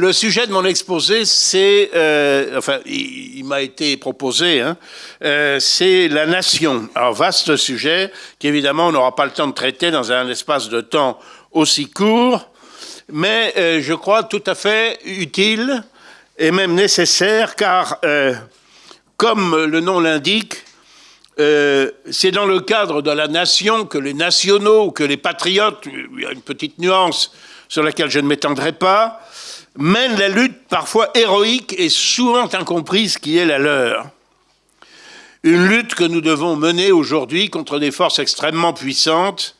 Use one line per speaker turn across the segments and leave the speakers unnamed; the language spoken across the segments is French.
Le sujet de mon exposé, c'est, euh, enfin, il, m'a été proposé, hein, euh, c'est la nation. Alors, vaste sujet qu'évidemment on n'aura pas le temps de traiter dans un espace de temps aussi court, mais euh, je crois tout à fait utile et même nécessaire, car, comme le nom l'indique, c'est dans le cadre de la nation que les nationaux, que les patriotes, il y a une petite nuance, sur laquelle je ne m'étendrai pas, mènent la lutte parfois héroïque et souvent incomprise qui est la leur. Une lutte que nous devons mener aujourd'hui contre des forces extrêmement puissantes,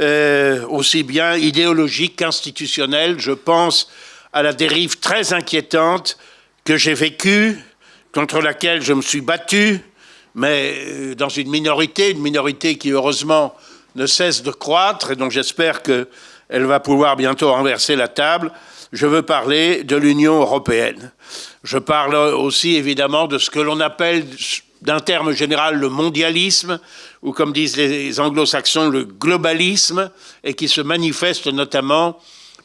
euh, aussi bien idéologiques qu'institutionnelles. Je pense à la dérive très inquiétante que j'ai vécue, contre laquelle je me suis battu, mais euh, dans une minorité, une minorité qui heureusement ne cesse de croître et dont j'espère que elle va pouvoir bientôt renverser la table. Je veux parler de l'Union européenne. Je parle aussi évidemment de ce que l'on appelle d'un terme général le mondialisme, ou comme disent les anglo-saxons, le globalisme, et qui se manifeste notamment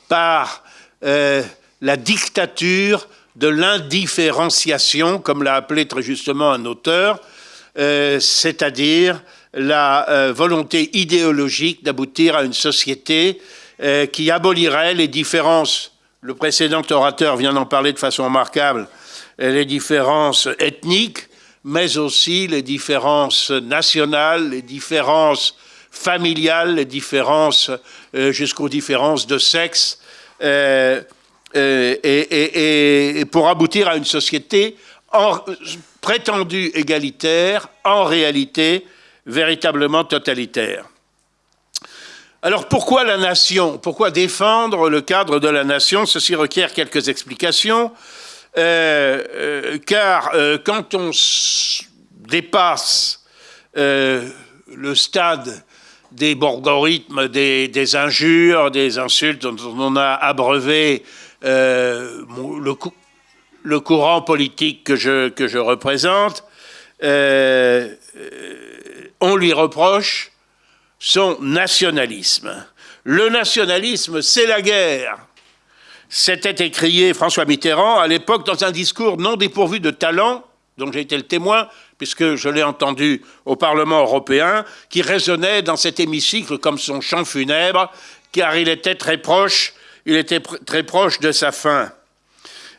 par euh, la dictature de l'indifférenciation, comme l'a appelé très justement un auteur, euh, c'est-à-dire la euh, volonté idéologique d'aboutir à une société qui abolirait les différences, le précédent orateur vient d'en parler de façon remarquable, euh, les différences ethniques, mais aussi les différences nationales, les différences familiales, les différences euh, jusqu'aux différences de sexe, et, et, pour aboutir à une société en, prétendue égalitaire, en réalité véritablement totalitaire. Alors pourquoi la nation? Pourquoi défendre le cadre de la nation? Ceci requiert quelques explications, euh, euh, car euh, quand on dépasse le stade des borgorithmes, des, injures, des insultes dont on a abreuvé le, courant politique que je représente, on lui reproche son nationalisme. Le nationalisme, c'est la guerre. C'était écrié François Mitterrand à l'époque dans un discours non dépourvu de talent, dont j'ai été le témoin, puisque je l'ai entendu au Parlement européen, qui résonnait dans cet hémicycle comme son chant funèbre, car il était très proche, il était très proche de sa fin.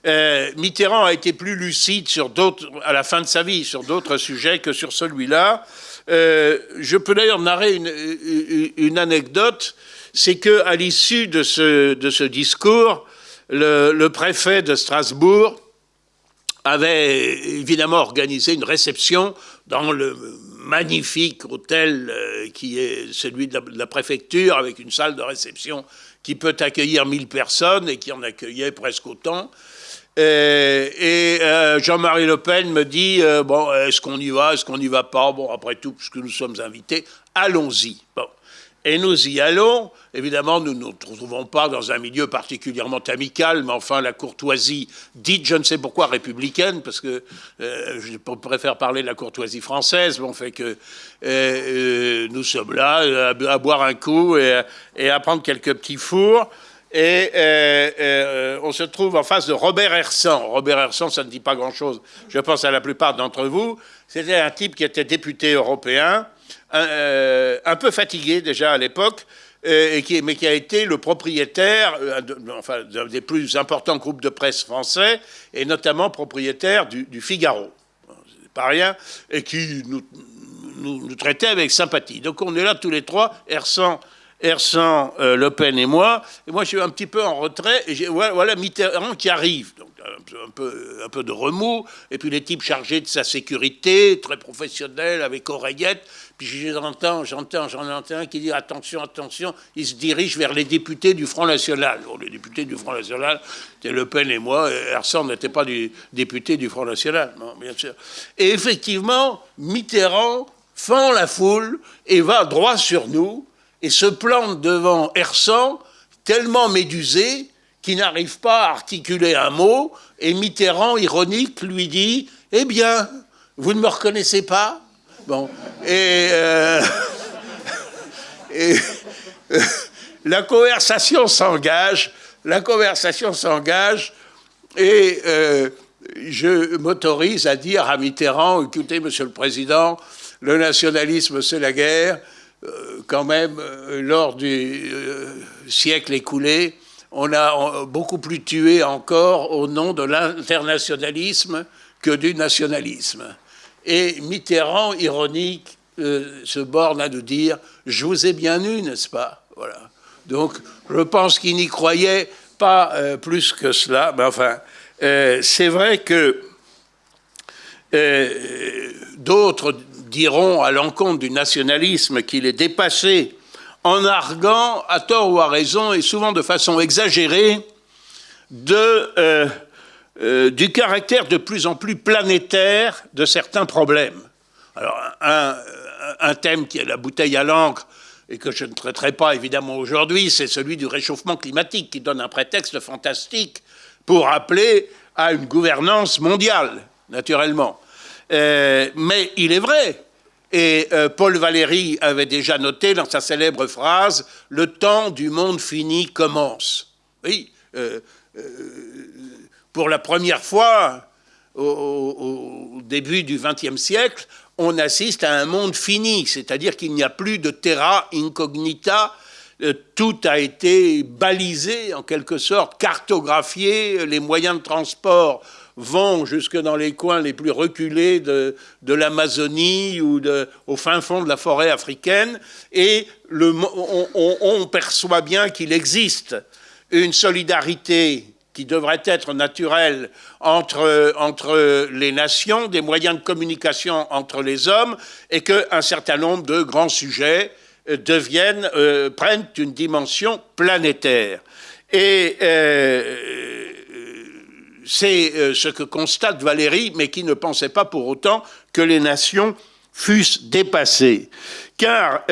Euh, Mitterrand a été plus lucide à la fin de sa vie sur d'autres sujets que sur celui-là. Euh, je peux d'ailleurs narrer une, anecdote, c'est qu'à l'issue de ce, de discours, le, préfet de Strasbourg avait évidemment organisé une réception dans le magnifique hôtel euh, qui est celui de la, préfecture, avec une salle de réception qui peut accueillir 1000 personnes et qui en accueillait presque autant. Euh, et, euh, Jean-Marie Le Pen me dit euh, bon, est-ce qu'on y va, est-ce qu'on n'y va pas? Bon, après tout, puisque nous sommes invités, allons-y. Bon. Et nous y allons. Évidemment, nous ne nous trouvons pas dans un milieu particulièrement amical, mais enfin, la courtoisie dite, je ne sais pourquoi, républicaine, parce que je préfère parler de la courtoisie française, bon, fait que nous sommes là à, boire un coup et, et à prendre quelques petits fours. Et euh, euh, on se trouve en face de Robert Hersan. Robert Hersan, ça ne dit pas grand-chose, je pense à la plupart d'entre vous. C'était un type qui était député européen, un, euh, peu fatigué déjà à l'époque, mais qui a été le propriétaire d'un des plus importants groupes de presse français, et notamment propriétaire du, Figaro. C'est pas rien, et qui nous, nous, nous, traitait avec sympathie. Donc on est là tous les trois, Hersan Ersan, euh, Le Pen et moi. Et moi, je suis un petit peu en retrait. Et voilà, Mitterrand qui arrive. Donc, un peu, un peu, de remous. Et puis les types chargés de sa sécurité, très professionnels, avec oreillettes. Puis j'entends, j'entends, j'en entends un qui dit attention, attention, il se dirige vers les députés du Front National. Bon, les députés du Front National, c'était Le Pen et moi. Ersan n'était pas du député du Front National, non, bien sûr. Et effectivement, Mitterrand fend la foule et va droit sur nous et se plante devant Hersan, tellement médusé qu'il n'arrive pas à articuler un mot, et Mitterrand, ironique, lui dit « Eh bien, vous ne me reconnaissez pas ?» Bon, et, euh, euh, la conversation s'engage la conversation s'engage et euh, je m'autorise à dire à Mitterrand, écoutez, Monsieur le Président, le nationalisme, c'est la guerre. Euh, quand même, euh, lors du siècle écoulé, on a beaucoup plus tué encore au nom de l'internationalisme que du nationalisme. Et Mitterrand, ironique, se borne à nous dire « je vous ai bien eu, n'est-ce pas ?» Voilà. Donc, je pense qu'il n'y croyait pas plus que cela, mais enfin, euh, c'est vrai que euh, d'autres diront à l'encontre du nationalisme qu'il est dépassé en arguant, à tort ou à raison, et souvent de façon exagérée, de, euh, du caractère de plus en plus planétaire de certains problèmes. Alors, un thème qui est la bouteille à l'encre, et que je ne traiterai pas évidemment aujourd'hui, c'est celui du réchauffement climatique, qui donne un prétexte fantastique pour appeler à une gouvernance mondiale, naturellement. Euh, mais il est vrai, et euh, Paul Valéry avait déjà noté dans sa célèbre phrase « Le temps du monde fini commence ». Oui, euh, pour la première fois, au, début du XXe siècle, on assiste à un monde fini, c'est-à-dire qu'il n'y a plus de terra incognita tout a été balisé en quelque sorte, cartographié, les moyens de transport vont jusque dans les coins les plus reculés de, l'Amazonie ou au fin fond de la forêt africaine, et on, perçoit bien qu'il existe une solidarité qui devrait être naturelle entre, entre les nations, des moyens de communication entre les hommes, et qu'un certain nombre de grands sujets deviennent, euh, prennent une dimension planétaire. Et euh, c'est euh, ce que constate Valérie, mais qui ne pensait pas pour autant que les nations fussent dépassées. Car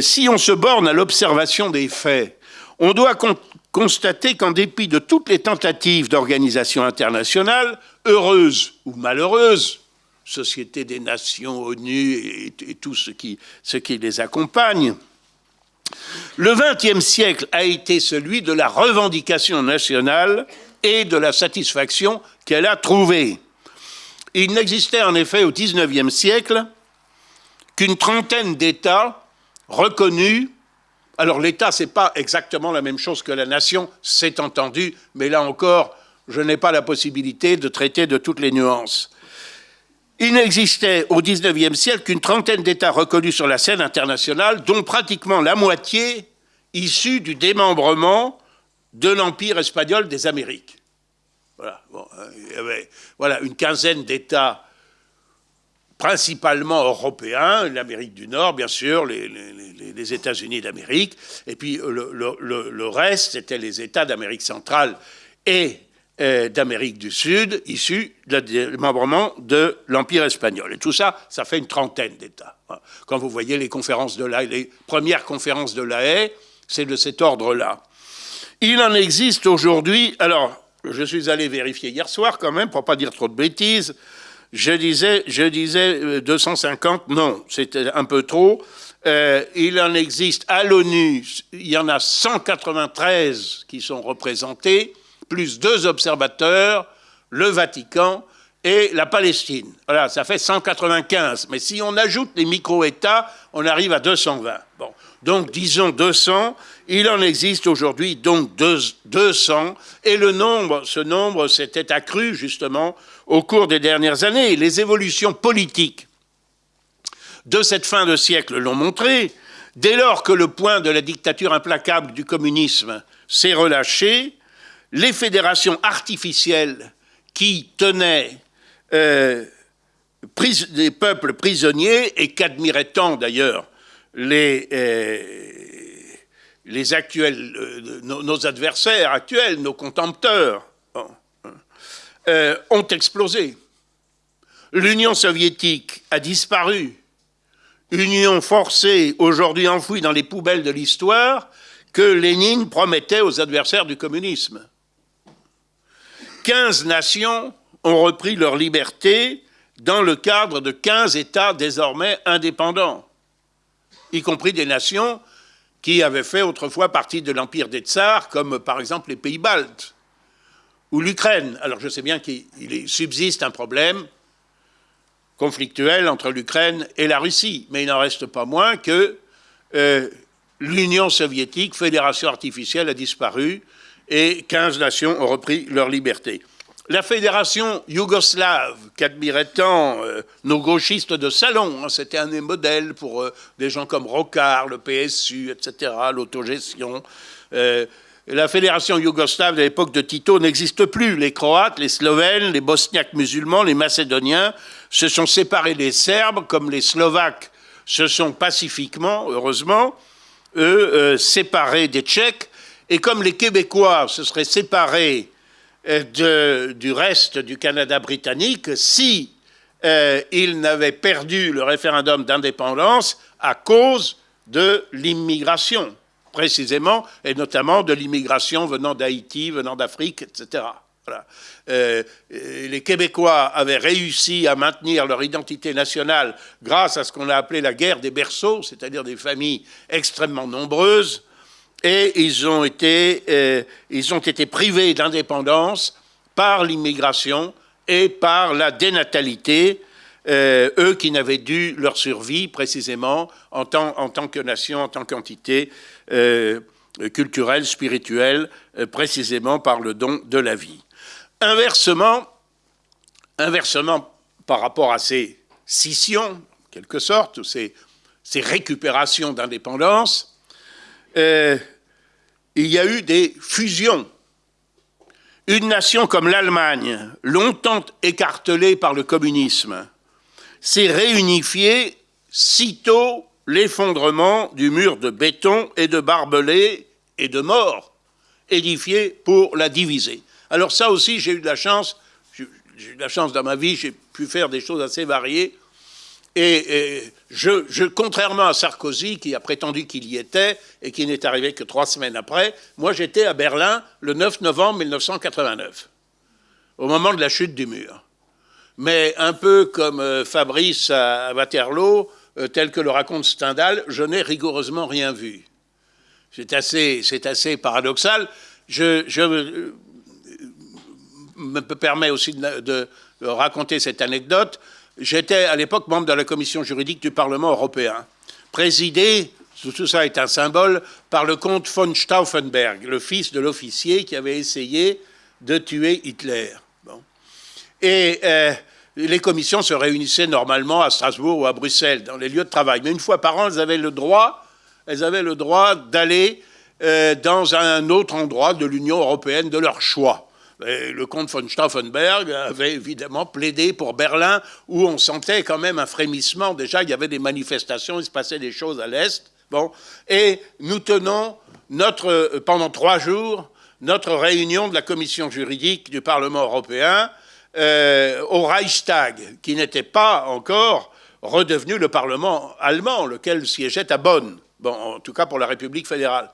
si on se borne à l'observation des faits, on doit constater qu'en dépit de toutes les tentatives d'organisation internationale, heureuses ou malheureuses, Société des Nations, ONU et, tout ce qui les accompagne. Le XXe siècle a été celui de la revendication nationale et de la satisfaction qu'elle a trouvée. Il n'existait en effet au XIXe siècle qu'une trentaine d'États reconnus. Alors l'État, ce n'est pas exactement la même chose que la nation, c'est entendu, mais là encore, je n'ai pas la possibilité de traiter de toutes les nuances. Il n'existait au XIXe siècle qu'une trentaine d'États reconnus sur la scène internationale, dont pratiquement la moitié issus du démembrement de l'Empire espagnol des Amériques. Avait voilà, une quinzaine d'États principalement européens, l'Amérique du Nord, bien sûr, les, États-Unis d'Amérique, et puis le, reste, c'était les États d'Amérique centrale et euh, d'Amérique du Sud, issus du démembrement de l'Empire espagnol. Et tout ça, ça fait une trentaine d'États. Quand vous voyez les conférences de la les premières conférences de la haie, c'est de cet ordre-là. Il en existe aujourd'hui, alors, je suis allé vérifier hier soir quand même, pour pas dire trop de bêtises, je disais, je disais 250, euh, non, c'était un peu trop. Euh, il en existe à l'ONU, il y en a 193 qui sont représentés, plus deux observateurs, le Vatican et la Palestine. Voilà, ça fait 195. Mais si on ajoute les micro-États, on arrive à 220. Bon. Donc, disons 200. Il en existe aujourd'hui donc 200. Et ce nombre s'était accru justement au cours des dernières années. Les évolutions politiques de cette fin de siècle l'ont montré. Dès lors que le point de la dictature implacable du communisme s'est relâché, les fédérations artificielles qui tenaient euh, des peuples prisonniers et qu'admiraient tant d'ailleurs les, euh, les actuels, euh, nos, adversaires actuels, nos contempteurs, ont explosé. L'Union soviétique a disparu. Union forcée, aujourd'hui enfouie dans les poubelles de l'histoire, que Lénine promettait aux adversaires du communisme. 15 nations ont repris leur liberté dans le cadre de 15 États désormais indépendants, y compris des nations qui avaient fait autrefois partie de l'empire des tsars, comme par exemple les pays baltes ou l'Ukraine. Alors je sais bien qu'il subsiste un problème conflictuel entre l'Ukraine et la Russie, mais il n'en reste pas moins que euh, l'Union soviétique, fédération artificielle, a disparu et 15 nations ont repris leur liberté. La fédération yougoslave, qu'admiraient tant euh, nos gauchistes de salon, hein, c'était un des modèles pour euh, des gens comme Rocard, le PSU, etc., l'autogestion. Euh, la fédération yougoslave de l'époque de Tito n'existe plus. Les Croates, les Slovènes, les Bosniaques musulmans, les Macédoniens se sont séparés des Serbes, comme les Slovaques se sont pacifiquement, heureusement, eux, séparés des Tchèques, et comme les Québécois se seraient séparés de, du reste du Canada britannique si euh, il n'avait perdu le référendum d'indépendance à cause de l'immigration, précisément, et notamment de l'immigration venant d'Haïti, venant d'Afrique, etc. Euh, les Québécois avaient réussi à maintenir leur identité nationale grâce à ce qu'on a appelé la guerre des berceaux, c'est-à-dire des familles extrêmement nombreuses, et ils ont été, euh, ils ont été privés d'indépendance par l'immigration et par la dénatalité, euh, eux qui n'avaient dû leur survie précisément en tant, que nation, en tant qu'entité euh, culturelle, spirituelle, précisément par le don de la vie. Inversement, inversement par rapport à ces scissions, en quelque sorte, ces, ces récupérations d'indépendance, euh, il y a eu des fusions. Une nation comme l'Allemagne, longtemps écartelée par le communisme, s'est réunifiée sitôt l'effondrement du mur de béton et de barbelés et de morts édifiés pour la diviser. Alors ça aussi, j'ai eu de la chance, j'ai eu de la chance dans ma vie, j'ai pu faire des choses assez variées. Et, je, contrairement à Sarkozy, qui a prétendu qu'il y était et qui n'est arrivé que trois semaines après, moi j'étais à Berlin le 9 novembre 1989, au moment de la chute du mur. Mais un peu comme euh, Fabrice à Waterloo, euh, tel que le raconte Stendhal, je n'ai rigoureusement rien vu. C'est assez, assez, paradoxal. Je, euh, me permets aussi de raconter cette anecdote. J'étais à l'époque membre de la commission juridique du Parlement européen, présidé, tout ça est un symbole, par le comte von Stauffenberg, le fils de l'officier qui avait essayé de tuer Hitler. Et euh, les commissions se réunissaient normalement à Strasbourg ou à Bruxelles, dans les lieux de travail. Mais une fois par an, elles avaient le droit, elles avaient le droit d'aller euh, dans un autre endroit de l'Union européenne de leur choix le comte von Stauffenberg avait évidemment plaidé pour Berlin, où on sentait quand même un frémissement. Déjà, il y avait des manifestations, il se passait des choses à l'Est. Bon. Et nous tenons notre, pendant trois jours notre réunion de la commission juridique du Parlement européen euh, au Reichstag, qui n'était pas encore redevenu le Parlement allemand, lequel siégeait à Bonn, bon, en tout cas pour la République fédérale.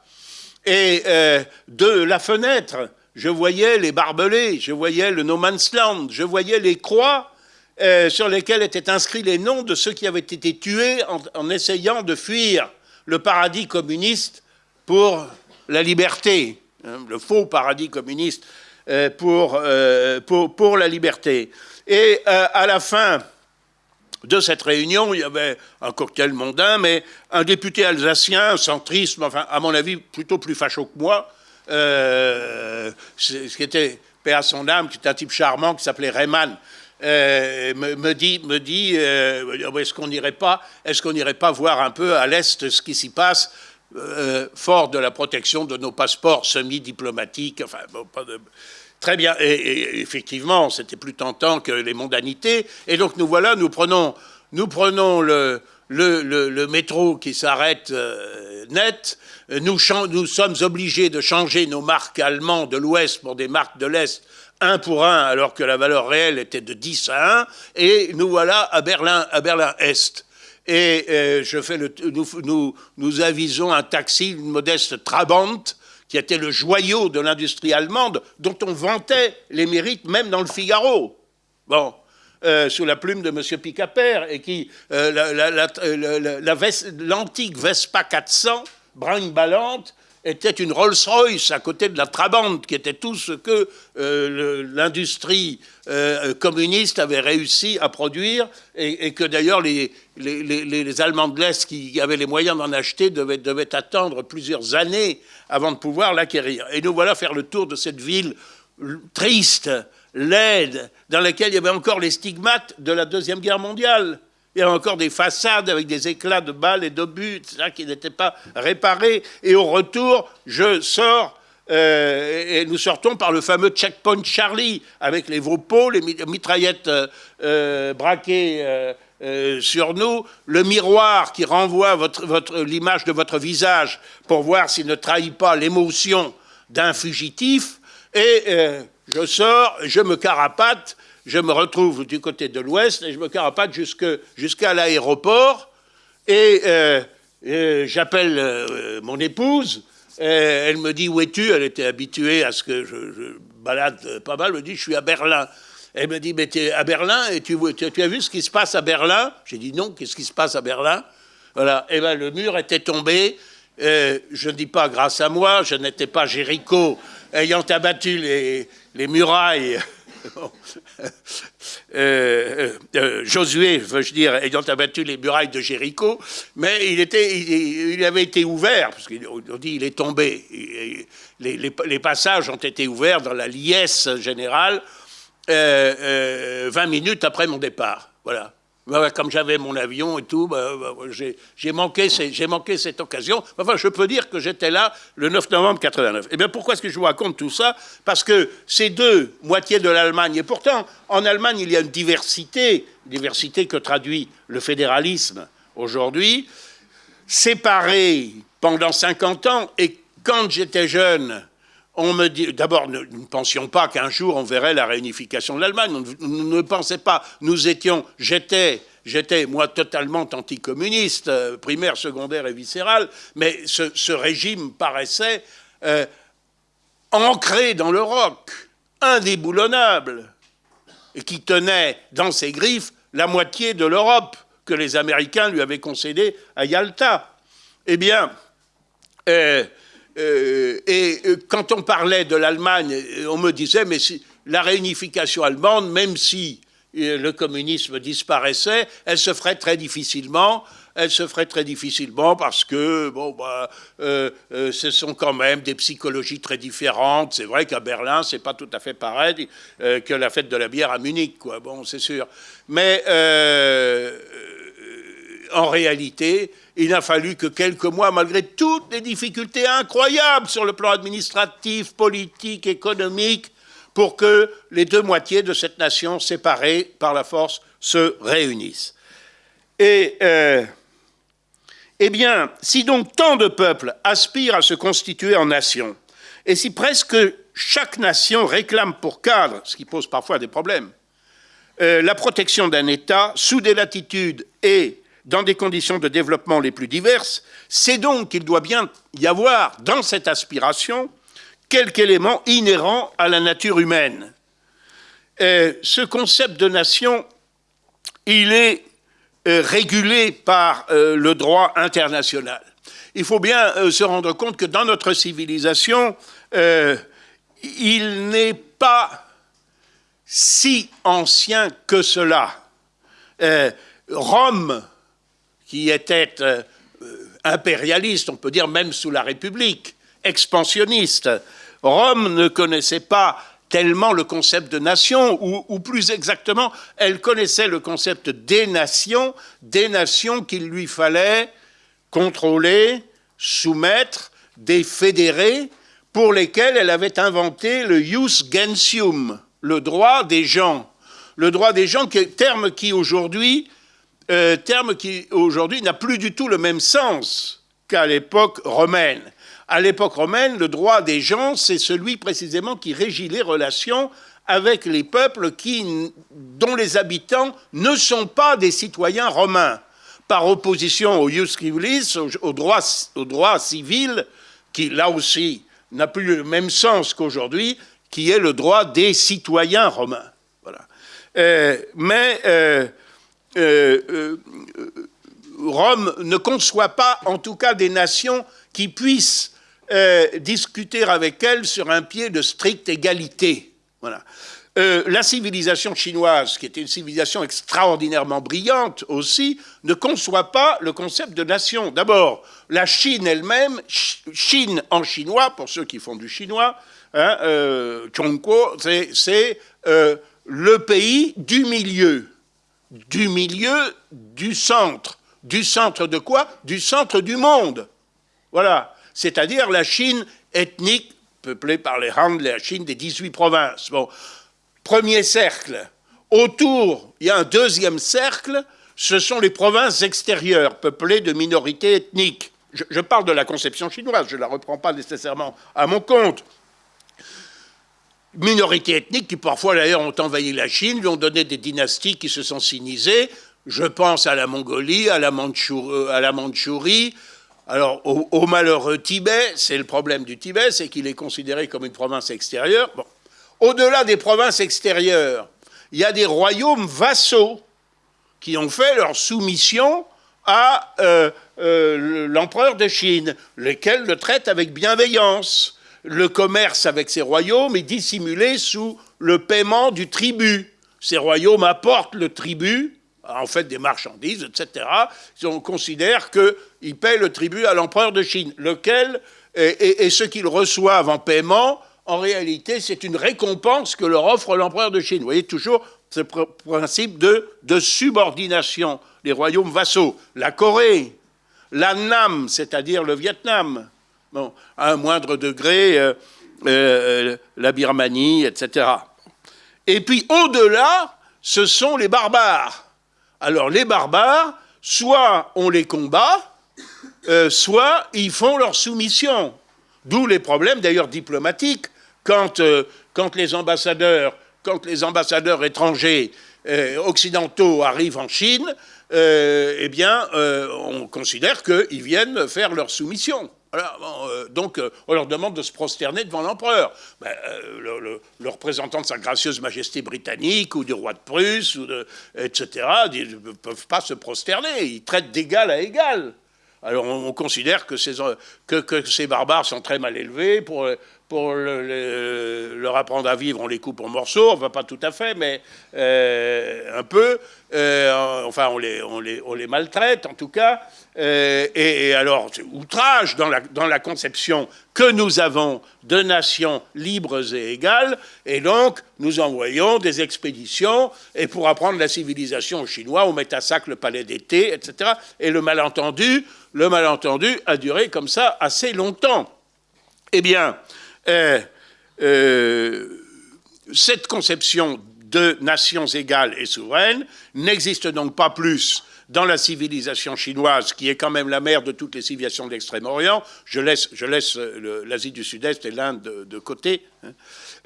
Et euh, de la fenêtre je voyais les barbelés, je voyais le No Man's Land, je voyais les croix euh, sur lesquelles étaient inscrits les noms de ceux qui avaient été tués en, essayant de fuir le paradis communiste pour la liberté, hein, le faux paradis communiste euh, euh, pour, pour, la liberté. Et à la fin de cette réunion, il y avait un cocktail mondain, mais un député alsacien, centriste, enfin, à mon avis, plutôt plus facho que moi, euh, ce qui était, père à son âme, qui était un type charmant, qui s'appelait Rayman, euh, me, dit, me dit euh, est-ce qu'on n'irait pas, est-ce pas voir un peu à l'est ce qui s'y passe, fort de la protection de nos passeports semi-diplomatiques, enfin, Très bien, et, effectivement, c'était plus tentant que les mondanités. Et donc nous voilà, nous prenons, nous prenons le métro qui s'arrête net, nous, nous, sommes obligés de changer nos marques allemandes de l'Ouest pour des marques de l'Est, un pour un, alors que la valeur réelle était de 10 à 1, et nous voilà à Berlin, à Berlin-Est. Et euh, je fais nous, avisons un taxi, une modeste Trabant, qui était le joyau de l'industrie allemande, dont on vantait les mérites même dans le Figaro. Bon, euh, sous la plume de M. Picaper, et qui, euh, l'antique Vespa 400, brinque-ballante était une Rolls-Royce à côté de la Trabant, qui était tout ce que euh, l'industrie euh, communiste avait réussi à produire, et, que d'ailleurs les, Allemands de l'Est qui avaient les moyens d'en acheter devaient, devaient, attendre plusieurs années avant de pouvoir l'acquérir. Et nous voilà faire le tour de cette ville triste, laide, dans laquelle il y avait encore les stigmates de la Deuxième Guerre mondiale. Il y avait encore des façades avec des éclats de balles et d'obus, qui n'étaient pas réparés. Et au retour, je sors, euh, et nous sortons par le fameux checkpoint Charlie, avec les Vopos, les mitraillettes euh, euh, braquées sur nous, le miroir qui renvoie l'image de votre visage pour voir s'il ne trahit pas l'émotion d'un fugitif. Et je sors, je me carapate, je me retrouve du côté de l'ouest et je me carapate jusqu'à l'aéroport et, euh, j'appelle euh, mon épouse. elle me dit où es-tu? Elle était habituée à ce que je, balade pas mal. Elle me dit je suis à Berlin. Elle me dit mais tu es à Berlin et tu, as vu ce qui se passe à Berlin? J'ai dit non. Qu'est-ce qui se passe à Berlin? Voilà. Et eh ben le mur était tombé. Je ne dis pas grâce à moi. Je n'étais pas Jéricho ayant abattu les murailles Euh, euh, euh, Josué, veux-je dire, ayant abattu les murailles de Jéricho, mais il, était, il, avait été ouvert, parce qu'on dit il est tombé. Les, passages ont été ouverts dans la liesse générale 20 minutes après mon départ. Voilà comme j'avais mon avion et tout, bah, bah, j'ai manqué, manqué, cette occasion. Enfin, je peux dire que j'étais là le 9 novembre 89. Et eh bien, pourquoi est-ce que je vous raconte tout ça? Parce que ces deux moitiés de l'Allemagne, et pourtant, en Allemagne, il y a une diversité, diversité que traduit le fédéralisme aujourd'hui, séparée pendant 50 ans, et quand j'étais jeune, on me dit, d'abord, nous ne pensions pas qu'un jour on verrait la réunification de l'Allemagne. Nous, ne pensait pas. Nous étions, j'étais, j'étais moi totalement anticommuniste, euh, primaire, secondaire et viscéral, mais ce, régime paraissait euh, ancré dans le roc, indéboulonnable, et qui tenait dans ses griffes la moitié de l'Europe que les Américains lui avaient concédée à Yalta. Eh bien, euh, euh, et euh, quand on parlait de l'Allemagne, euh, on me disait, mais la réunification allemande, même si le communisme disparaissait, elle se ferait très difficilement. Elle se ferait très difficilement parce que, bon, bah, ce sont quand même des psychologies très différentes. C'est vrai qu'à Berlin, c'est pas tout à fait pareil que la fête de la bière à Munich, quoi. Bon, c'est sûr. Mais en réalité, il n'a fallu que quelques mois, malgré toutes les difficultés incroyables sur le plan administratif, politique, économique, pour que les deux moitiés de cette nation séparée par la force se réunissent. Et, euh, eh bien, si donc tant de peuples aspirent à se constituer en nation, et si presque chaque nation réclame pour cadre, ce qui pose parfois des problèmes, euh, la protection d'un État sous des latitudes et dans des conditions de développement les plus diverses, c'est donc qu'il doit bien y avoir dans cette aspiration quelque élément inhérent à la nature humaine. Euh, ce concept de nation, il est euh, régulé par euh, le droit international. Il faut bien se rendre compte que dans notre civilisation, il n'est pas si ancien que cela. Rome qui était euh, impérialiste, on peut dire même sous la République, expansionniste. Rome ne connaissait pas tellement le concept de nation, ou, plus exactement, elle connaissait le concept des nations, des nations qu'il lui fallait contrôler, soumettre, des fédérés, pour lesquels elle avait inventé le jus gentium, le droit des gens. Le droit des gens, terme qui aujourd'hui euh, terme qui aujourd'hui n'a plus du tout le même sens qu'à l'époque romaine. À l'époque romaine, le droit des gens, c'est celui précisément qui régit les relations avec les peuples qui, dont les habitants ne sont pas des citoyens romains, par opposition au jus civilis, au droit, civil, qui là aussi n'a plus le même sens qu'aujourd'hui, qui est le droit des citoyens romains. Voilà. Euh, mais euh, Rome ne conçoit pas, en tout cas, des nations qui puissent euh, discuter avec elle sur un pied de stricte égalité. Voilà. Euh, la civilisation chinoise, qui était une civilisation extraordinairement brillante aussi, ne conçoit pas le concept de nation. D'abord, la Chine elle-même, Chine en chinois, pour ceux qui font du chinois, hein, euh, c'est euh, le pays du milieu. Du milieu, du centre. Du centre de quoi? Du centre du monde. Voilà. C'est-à-dire la Chine ethnique, peuplée par les Han, la Chine des 18 provinces. Bon, premier cercle. Autour, il y a un deuxième cercle, ce sont les provinces extérieures, peuplées de minorités ethniques. Je, parle de la conception chinoise, je ne la reprends pas nécessairement à mon compte. Minorités ethniques qui parfois d'ailleurs ont envahi la Chine, lui ont donné des dynasties qui se sont sinisées. Je pense à la Mongolie, à la, euh, Mandchourie, alors, au, malheureux Tibet, c'est le problème du Tibet, c'est qu'il est considéré comme une province extérieure. Bon, au-delà des provinces extérieures, il y a des royaumes vassaux qui ont fait leur soumission à euh, euh, l'empereur de Chine, lesquels le traitent avec bienveillance. Le commerce avec ces royaumes est dissimulé sous le paiement du tribut. Ces royaumes apportent le tribut, en fait des marchandises, etc. On considère qu'ils paient le tribut à l'empereur de Chine, lequel, et ce qu'ils reçoivent en paiement, en réalité, c'est une récompense que leur offre l'empereur de Chine. Vous voyez toujours ce principe de, subordination des royaumes vassaux. La Corée, la Nam, c'est-à-dire le Vietnam, à un moindre degré, euh, euh, la Birmanie, etc. Et puis au-delà, ce sont les barbares. Alors les barbares, soit on les combat, euh, soit ils font leur soumission. D'où les problèmes d'ailleurs diplomatiques euh, quand, les ambassadeurs, quand les ambassadeurs étrangers euh, occidentaux arrivent en Chine, euh, eh bien, on considère qu'ils viennent faire leur soumission. Donc, on leur demande de se prosterner devant l'empereur. Ben, le, représentant de sa gracieuse majesté britannique ou du roi de Prusse, ou etc., ne peuvent pas se prosterner. Ils traitent d'égal à égal. Alors, on, considère que ces, barbares sont très mal élevés pour leur apprendre à vivre, on les coupe en morceaux, enfin pas tout à fait, mais euh, un peu. Euh, enfin, on les, maltraite en tout cas. Euh, et, alors, c'est outrage dans la, conception que nous avons de nations libres et égales. Et donc, nous envoyons des expéditions. Et pour apprendre la civilisation aux Chinois, on met à sac le palais d'été, etc. Et le malentendu, le malentendu a duré comme ça assez longtemps. Eh bien, euh, euh, cette conception de nations égales et souveraines n'existe donc pas plus dans la civilisation chinoise, qui est quand même la mère de toutes les civilisations de l'Extrême-Orient. Je laisse, laisse l'Asie du Sud-Est et l'Inde de, côté. Hein.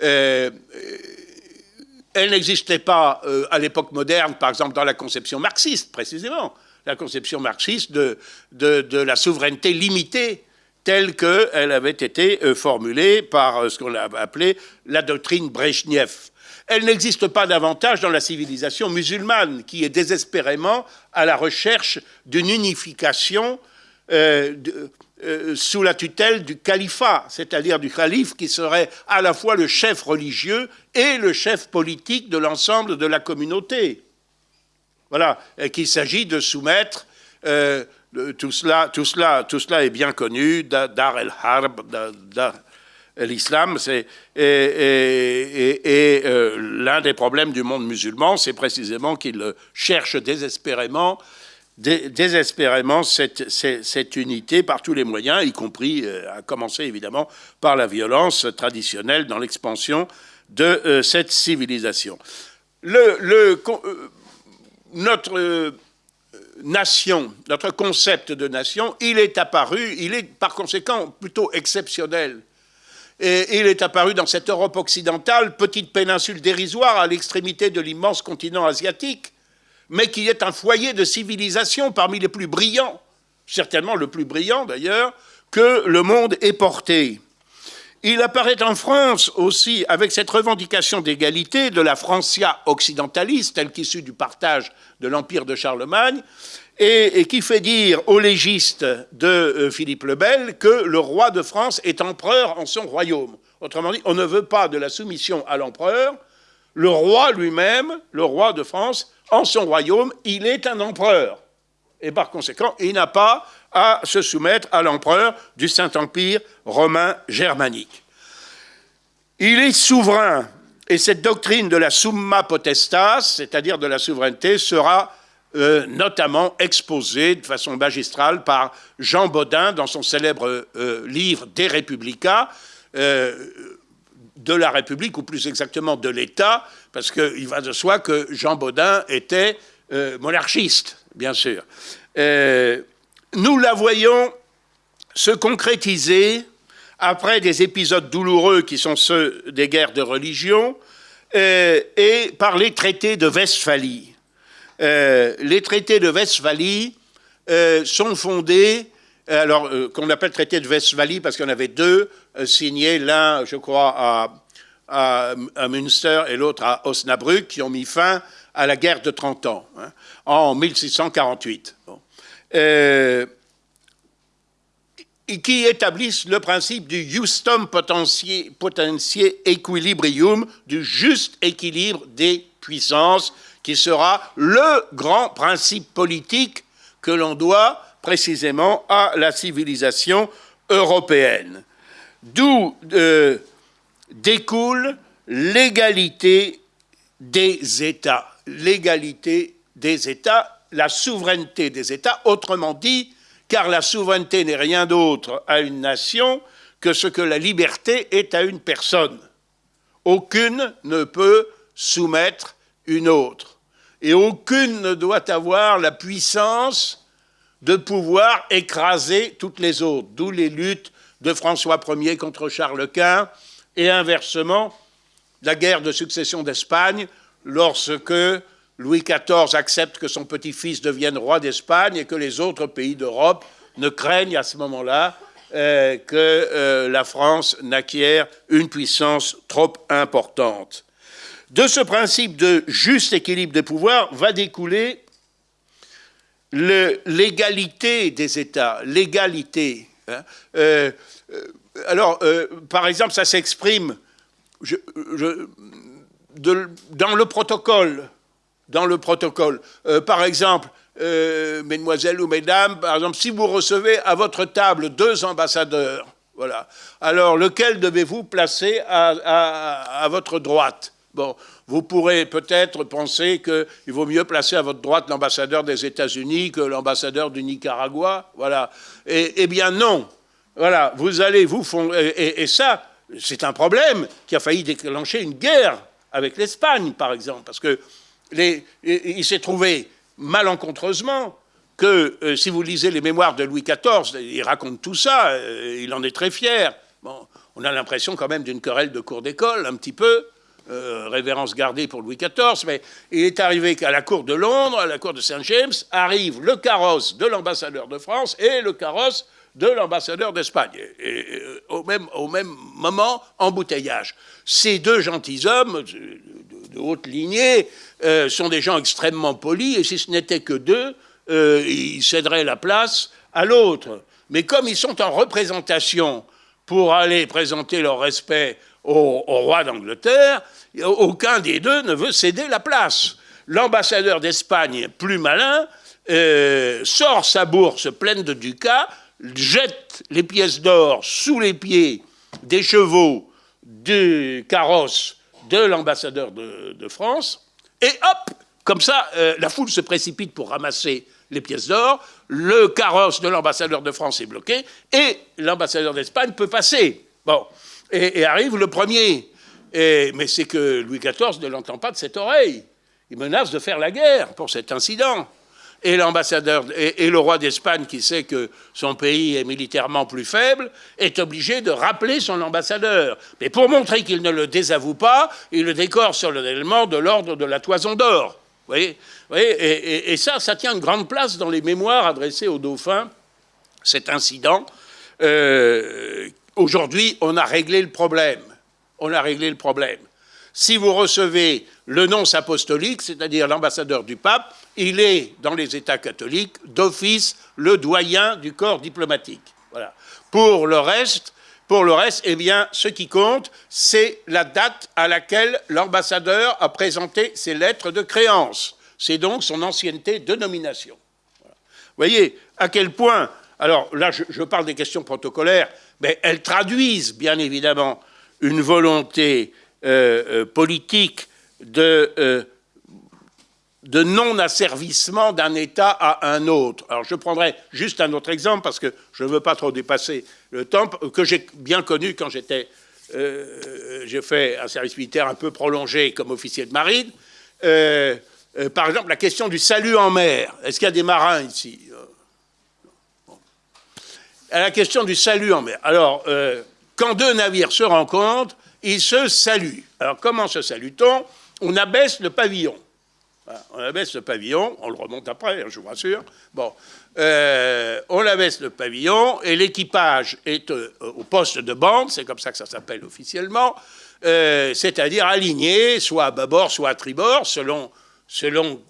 Euh, elle n'existait pas à l'époque moderne, par exemple dans la conception marxiste, précisément, la conception marxiste de, de, la souveraineté limitée telle qu'elle avait été euh, formulée par euh, ce qu'on a appelé la doctrine Brezhnev. Elle n'existe pas davantage dans la civilisation musulmane, qui est désespérément à la recherche d'une unification euh, sous la tutelle du califat, c'est-à-dire du calife qui serait à la fois le chef religieux et le chef politique de l'ensemble de la communauté. Voilà, qu'il s'agit de soumettre tout cela, tout, cela, tout cela est bien connu, Dar el-Harb, l'islam, c'est et, euh, l'un des problèmes du monde musulman, c'est précisément qu'il cherche désespérément, désespérément cette, unité par tous les moyens, y compris, euh, à commencer évidemment par la violence traditionnelle dans l'expansion de euh, cette civilisation. Le, le notre nation, notre concept de nation, il est apparu, il est par conséquent plutôt exceptionnel. Et il est apparu dans cette Europe occidentale, petite péninsule dérisoire à l'extrémité de l'immense continent asiatique, mais qui est un foyer de civilisation parmi les plus brillants, certainement le plus brillant d'ailleurs, que le monde ait porté. Il apparaît en France aussi avec cette revendication d'égalité de la Francia occidentaliste, telle qu'issue du partage de l'Empire de Charlemagne, et, qui fait dire au légiste de euh, Philippe le Bel que le roi de France est empereur en son royaume. Autrement dit, on ne veut pas de la soumission à l'empereur. Le roi lui-même, le roi de France, en son royaume, il est un empereur. Et par conséquent, il n'a pas à se soumettre à l'empereur du Saint-Empire romain germanique. Il est souverain, et cette doctrine de la summa potestas, c'est-à-dire de la souveraineté, sera euh, notamment exposée de façon magistrale par Jean Baudin dans son célèbre euh, livre Des Républicains, euh, de la République, ou plus exactement de l'État, parce qu'il va de soi que Jean Baudin était monarchiste, bien sûr. nous la voyons se concrétiser après des épisodes douloureux qui sont ceux des guerres de religion, et par les traités de Westphalie. Euh, les traités de Westphalie euh, sont fondés, alors euh, qu'on appelle traité de Westphalie parce qu'il y en avait deux signés, l'un, je crois, à, Münster et l'autre à Osnabrück, qui ont mis fin à la guerre de 30 ans, hein, en 1648. et qui établissent le principe du justum potentiae equilibrium, du juste équilibre des puissances, qui sera le grand principe politique que l'on doit précisément à la civilisation européenne. D'où euh, découle l'égalité des États. L'égalité des États, la souveraineté des États, autrement dit, car la souveraineté n'est rien d'autre à une nation que ce que la liberté est à une personne. Aucune ne peut soumettre une autre. Et aucune ne doit avoir la puissance de pouvoir écraser toutes les autres, d'où les luttes de François Ier contre Charles Quint, et inversement, la guerre de succession d'Espagne, lorsque Louis XIV accepte que son petit-fils devienne roi d'Espagne et que les autres pays d'Europe ne craignent à ce moment-là euh, que euh, la France n'acquiert une puissance trop importante. De ce principe de juste équilibre des pouvoirs va découler l'égalité des États, l'égalité. Hein. Euh, euh, alors, euh, par exemple, ça s'exprime dans le protocole. Dans le protocole. par exemple, mesdemoiselles ou mesdames, par exemple, si vous recevez à votre table deux ambassadeurs, voilà, alors lequel devez-vous placer à votre droite? Bon, vous pourrez peut-être penser qu'il vaut mieux placer à votre droite l'ambassadeur des États-Unis que l'ambassadeur du Nicaragua, voilà. Eh bien non, voilà, vous allez vous fondre, et, ça, c'est un problème qui a failli déclencher une guerre avec l'Espagne, par exemple, parce que il s'est trouvé malencontreusement que, euh, si vous lisez les mémoires de Louis XIV, il raconte tout ça, euh, il en est très fier. Bon, on a l'impression quand même d'une querelle de cour d'école, un petit peu. Euh, révérence gardée pour Louis XIV, mais il est arrivé qu'à la cour de Londres, à la cour de Saint-James, arrive le carrosse de l'ambassadeur de France et le carrosse de l'ambassadeur d'Espagne. Euh, au, même, au même moment, embouteillage. Ces deux gentilshommes de, de, haute lignée euh, sont des gens extrêmement polis, et si ce n'était que deux, ils céderaient la place à l'autre. Mais comme ils sont en représentation pour aller présenter leur respect au, roi d'Angleterre, aucun des deux ne veut céder la place. L'ambassadeur d'Espagne, plus malin, euh, sort sa bourse pleine de ducats, jette les pièces d'or sous les pieds des chevaux du carrosse de l'ambassadeur de, France, et hop, comme ça, euh, la foule se précipite pour ramasser les pièces d'or, le carrosse de l'ambassadeur de France est bloqué, et l'ambassadeur d'Espagne peut passer. Bon, et, arrive le premier. mais c'est que Louis XIV ne l'entend pas de cette oreille. Il menace de faire la guerre pour cet incident. Et l'ambassadeur et, le roi d'Espagne, qui sait que son pays est militairement plus faible, est obligé de rappeler son ambassadeur. Mais pour montrer qu'il ne le désavoue pas, il le décore solennellement de l'ordre de la toison d'or. Vous voyez, et, ça, ça tient une grande place dans les mémoires adressées au dauphin, cet incident, euh, Aujourd'hui, on a réglé le problème. On a réglé le problème. Si vous recevez le nonce apostolique, c'est-à-dire l'ambassadeur du pape, il est, dans les États catholiques, d'office le doyen du corps diplomatique. Voilà. Pour le reste, pour le reste, eh bien, ce qui compte, c'est la date à laquelle l'ambassadeur a présenté ses lettres de créance. C'est donc son ancienneté de nomination. Vous voyez à quel point, alors là, je, parle des questions protocolaires, mais elles traduisent bien évidemment une volonté euh, euh, politique de, euh, de non-asservissement d'un État à un autre. Alors je prendrai juste un autre exemple, parce que je ne veux pas trop dépasser le temps, que j'ai bien connu quand j'étais... J'ai fait un service militaire un peu prolongé comme officier de marine. Par exemple, la question du salut en mer. Est-ce qu'il y a des marins ici? La question du salut en mer. Alors, quand deux navires se rencontrent, ils se saluent. Alors, comment se salue-t-on? On abaisse le pavillon. On abaisse le pavillon, on le remonte après, hein, je vous rassure. Bon, euh, on abaisse le pavillon et l'équipage est euh, au poste de bande, c'est comme ça que ça s'appelle officiellement, euh, c'est-à-dire aligné, soit à bâbord, soit à tribord, selon, selon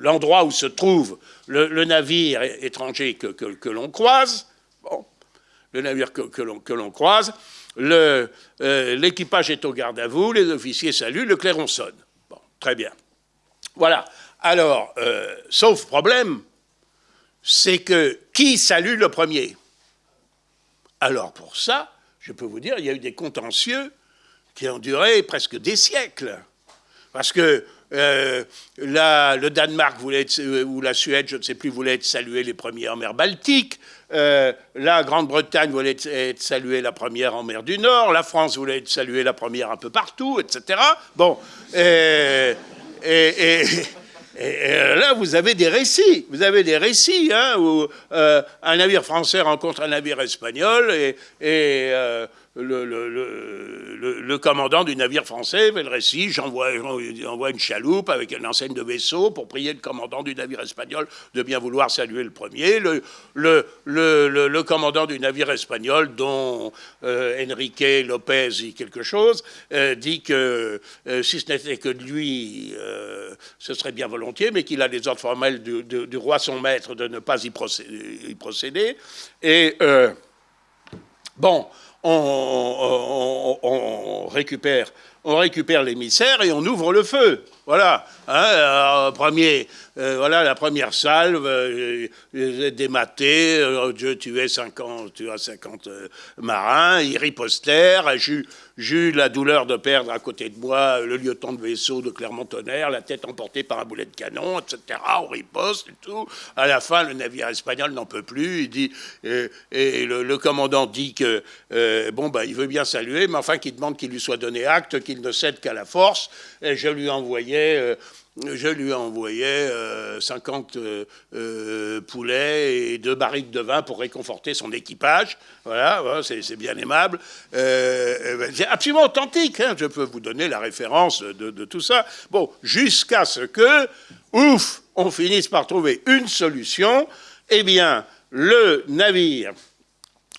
l'endroit où se trouve le, navire étranger que, l'on croise. Bon, le navire que, l'on croise. Euh, l'équipage est au garde à vous, les officiers saluent, le clairon sonne. Bon, très bien. Voilà. Alors, euh, sauf problème, c'est que qui salue le premier? Alors pour ça, je peux vous dire, il y a eu des contentieux qui ont duré presque des siècles. Parce que euh, le Danemark voulait être, ou la Suède, je ne sais plus, voulait être salué les premiers en mer Baltique. Euh, la Grande-Bretagne voulait être, saluée la première en mer du Nord, la France voulait être saluée la première un peu partout, etc. Bon, et, là, vous avez des récits. Vous avez des récits hein, où euh, un navire français rencontre un navire espagnol et, le, commandant du navire français fait le récit, j'envoie une chaloupe avec une enseigne de vaisseau pour prier le commandant du navire espagnol de bien vouloir saluer le premier. Le, commandant du navire espagnol, dont euh, Enrique Lopez dit quelque chose, euh, dit que euh, si ce n'était que de lui, ce serait bien volontiers, mais qu'il a les ordres formels du, du, roi son maître de ne pas y procéder. Y procéder. Et bon, on, récupère, on récupère l'émissaire et on ouvre le feu. Voilà. Hein, premier, euh, voilà la première salve, euh, dématé, euh, Dieu tuait 50, tu as 50 marins, ils ripostèrent, j'eus la douleur de perdre à côté de moi le lieutenant de vaisseau de Clermont-Tonnerre, la tête emportée par un boulet de canon, etc. On riposte et tout. À la fin, le navire espagnol n'en peut plus. Il dit, et le, commandant dit que bon bah il veut bien saluer, mais enfin qu'il demande qu'il lui soit donné acte, qu'il ne cède qu'à la force. Et je lui envoyais je lui envoyais 50 euh, euh, poulets et deux barriques de vin pour réconforter son équipage. Voilà, c'est bien aimable. Euh, c'est absolument authentique. Hein. je peux vous donner la référence de, tout ça. Bon, jusqu'à ce que, ouf, on finisse par trouver une solution. Eh bien, le navire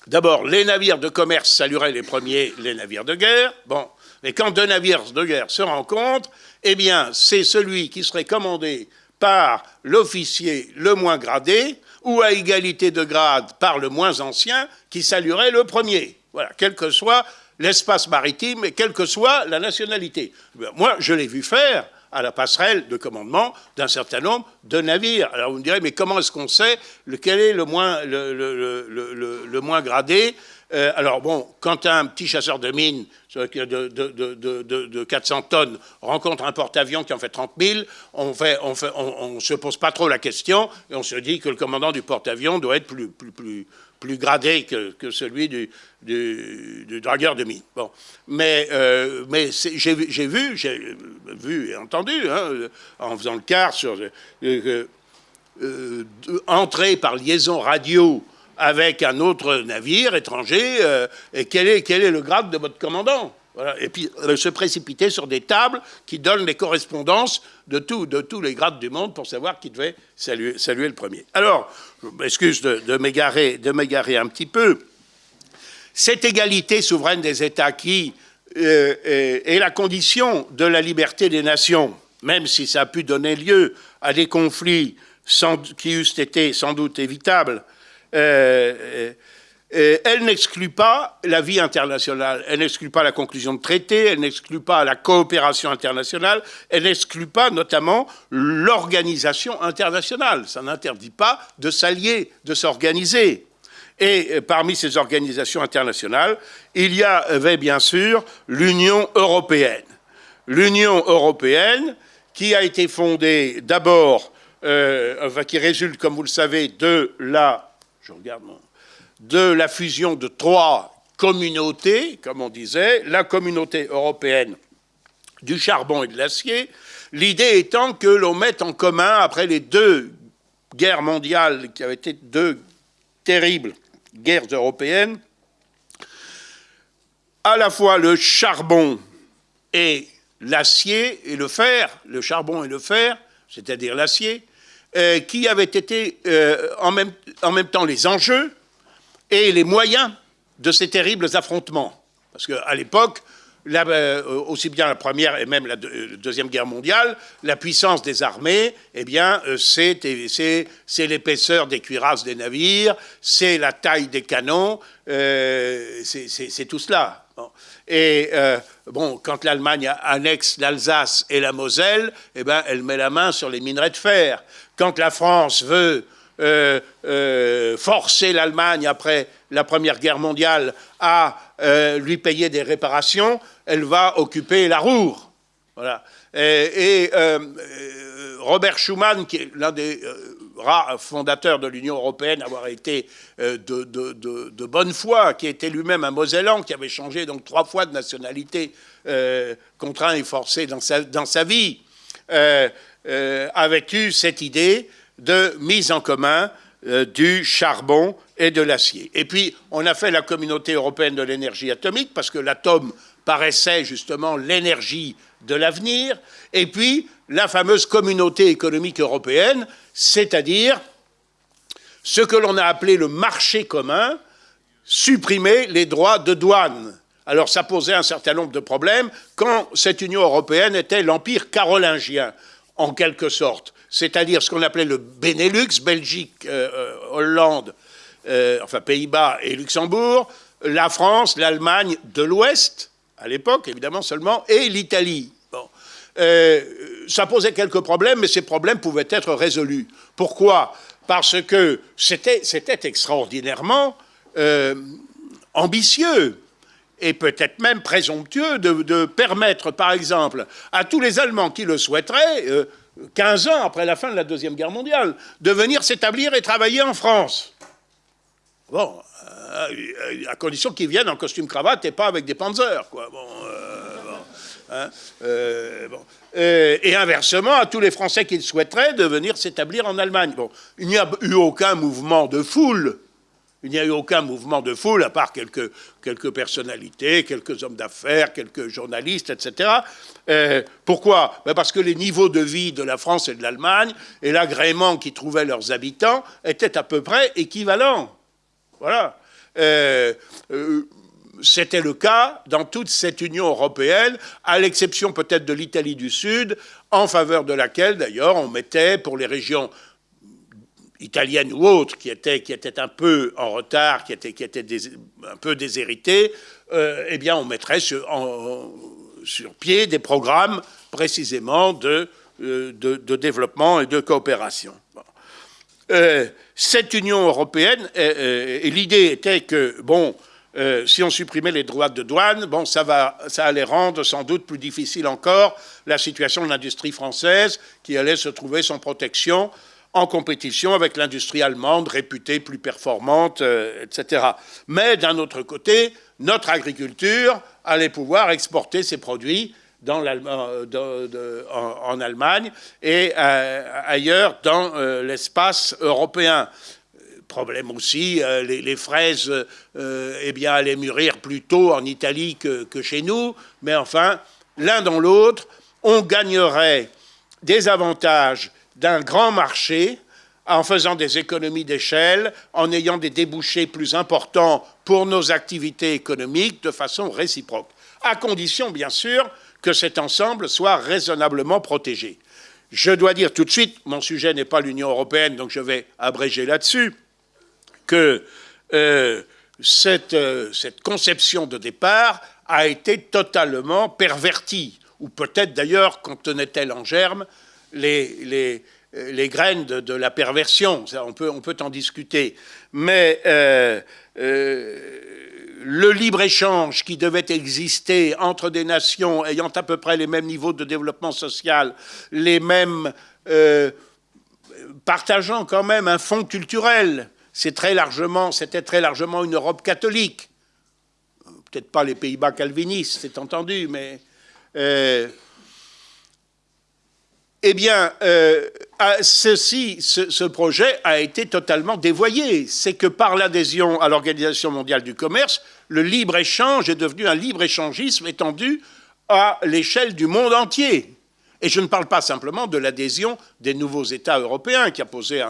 D'abord, les navires de commerce salueraient les premiers les navires de guerre. Bon, mais quand deux navires de guerre se rencontrent, eh c'est celui qui serait commandé par l'officier le moins gradé, ou à égalité de grade par le moins ancien, qui saluerait le premier. Quel que soit l'espace maritime et quelle que soit la nationalité. Moi, je l'ai vu faire à la passerelle de commandement d'un certain nombre de navires. Alors vous me direz, mais comment est-ce qu'on sait lequel est le moins gradé euh, alors bon, quand un petit chasseur de mines de, 400 tonnes rencontre un porte-avions qui en fait 30 000, on ne se pose pas trop la question et on se dit que le commandant du porte-avions doit être plus, gradé que, celui du, dragueur de mines. Bon. Mais, euh, j'ai vu, vu et entendu, hein, en faisant le quart sur euh, entrer par liaison radio avec un autre navire étranger, euh, quel est, quel est le grade de votre commandant? Et puis euh, se précipiter sur des tables qui donnent les correspondances de, tout, de tous les grades du monde pour savoir qui devait saluer, le premier. Alors, je m'excuse de, de m'égarer un petit peu. Cette égalité souveraine des États qui, est la condition de la liberté des nations, même si ça a pu donner lieu à des conflits qui eussent été sans doute évitables. Euh, elle n'exclut pas la vie internationale, elle n'exclut pas la conclusion de traités, elle n'exclut pas la coopération internationale, elle n'exclut pas notamment l'organisation internationale. Ça n'interdit pas de s'allier, de s'organiser. Et euh, parmi ces organisations internationales, il y avait bien sûr l'Union européenne. L'Union européenne qui a été fondée d'abord, euh, qui résulte, comme vous le savez, de la... Je regarde de la fusion de trois communautés, comme on disait, la communauté européenne du charbon et de l'acier, l'idée étant que l'on mette en commun, après les deux guerres mondiales, qui avaient été deux terribles guerres européennes, à la fois le charbon et l'acier et le fer, le charbon et le fer, c'est-à-dire l'acier, euh, qui avaient été euh, en, même, temps les enjeux, et les moyens de ces terribles affrontements. Parce qu'à l'époque, euh, aussi bien la première et même la, deuxième guerre mondiale, la puissance des armées, eh bien, c'est l'épaisseur des cuirasses des navires, c'est la taille des canons, c'est tout cela. Et bon, quand l'Allemagne annexe l'Alsace et la Moselle, eh ben, elle met la main sur les minerais de fer. Quand la France veut euh, euh, forcer l'Allemagne après la Première Guerre mondiale à euh, lui payer des réparations, elle va occuper la Roure. Voilà. Et, Robert Schuman, qui est l'un des fondateurs de l'Union européenne, avoir été de, bonne foi, qui était lui-même un Mosellan, qui avait changé donc trois fois de nationalité, contraint et forcé dans sa vie, avait eu cette idée de mise en commun euh, du charbon et de l'acier. Et puis, on a fait la communauté européenne de l'énergie atomique, parce que l'atome paraissait justement l'énergie de l'avenir, et puis la fameuse communauté économique européenne, c'est-à-dire ce que l'on a appelé le marché commun, supprimer les droits de douane. Alors ça posait un certain nombre de problèmes quand cette Union européenne était l'empire carolingien, en quelque sorte c'est-à-dire ce qu'on appelait le Benelux, Belgique, euh, euh, Hollande, euh, enfin Pays-Bas et Luxembourg, la France, l'Allemagne de l'Ouest, à l'époque évidemment seulement, et l'Italie. ça posait quelques problèmes, mais ces problèmes pouvaient être résolus. Pourquoi? Parce que c'était extraordinairement ambitieux et peut-être même présomptueux de, permettre, par exemple, à tous les Allemands qui le souhaiteraient, 15 ans après la fin de la Deuxième Guerre mondiale, de venir s'établir et travailler en France. Bon, euh, à condition qu'ils viennent en costume cravate et pas avec des panzers, quoi. Bon, euh, hein, euh, et inversement, à tous les Français qui le souhaiteraient de venir s'établir en Allemagne. Bon, il n'y a eu aucun mouvement de foule il n'y a eu aucun mouvement de foule, à part quelques, quelques personnalités, quelques hommes d'affaires, quelques journalistes, etc. Euh, pourquoi? Ben Parce que les niveaux de vie de la France et de l'Allemagne et l'agrément qui trouvaient leurs habitants étaient à peu près équivalents. Voilà. Euh, euh, c'était le cas dans toute cette Union européenne, à l'exception peut-être de l'Italie du Sud, en faveur de laquelle, d'ailleurs, on mettait pour les régions italienne ou autre, qui était, un peu en retard, qui était, un peu déshéritée, euh, eh bien, on mettrait sur, pied des programmes précisément de, euh, développement et de coopération. Euh, cette Union européenne, et l'idée était que, bon, si on supprimait les droits de douane, bon, ça allait rendre sans doute plus difficile encore la situation de l'industrie française qui allait se trouver sans protection en compétition avec l'industrie allemande réputée plus performante, euh, etc. Mais d'un autre côté, notre agriculture allait pouvoir exporter ses produits dans euh, en, Allemagne et euh, ailleurs dans l'espace européen. Problème aussi, les, fraises eh bien, allaient mûrir plus tôt en Italie que, que chez nous, mais enfin, l'un dans l'autre, on gagnerait des avantages d'un grand marché en faisant des économies d'échelle, en ayant des débouchés plus importants pour nos activités économiques de façon réciproque. à condition, bien sûr, que cet ensemble soit raisonnablement protégé. Je dois dire tout de suite, mon sujet n'est pas l'Union européenne, donc je vais abréger là-dessus, que euh, cette, euh, cette, conception de départ a été totalement pervertie, ou peut-être d'ailleurs contenait-elle en germe les, les, les graines de, la perversion. on, peut, on peut en discuter. Mais euh, le libre-échange qui devait exister entre des nations ayant à peu près les mêmes niveaux de développement social, les mêmes... Euh, partageant quand même un fond culturel, c'est très c'était très largement une Europe catholique. Peut-être pas les Pays-Bas calvinistes, c'est entendu, mais... Eh bien, euh, ceci, ce, projet a été totalement dévoyé. C'est que par l'adhésion à l'Organisation mondiale du commerce, le libre-échange est devenu un libre-échangisme étendu à l'échelle du monde entier. Et je ne parle pas simplement de l'adhésion des nouveaux États européens, qui a posé, euh,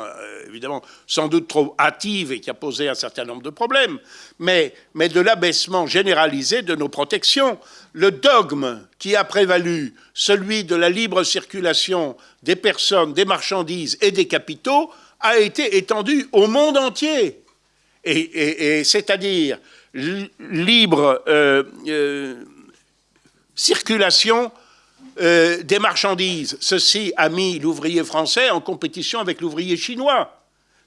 évidemment, sans doute trop hâtive et qui a posé un certain nombre de problèmes, mais, de l'abaissement généralisé de nos protections. Le dogme qui a prévalu, celui de la libre circulation des personnes, des marchandises et des capitaux, a été étendu au monde entier. Et, c'est-à-dire libre euh, euh, circulation euh, des marchandises. Ceci a mis l'ouvrier français en compétition avec l'ouvrier chinois.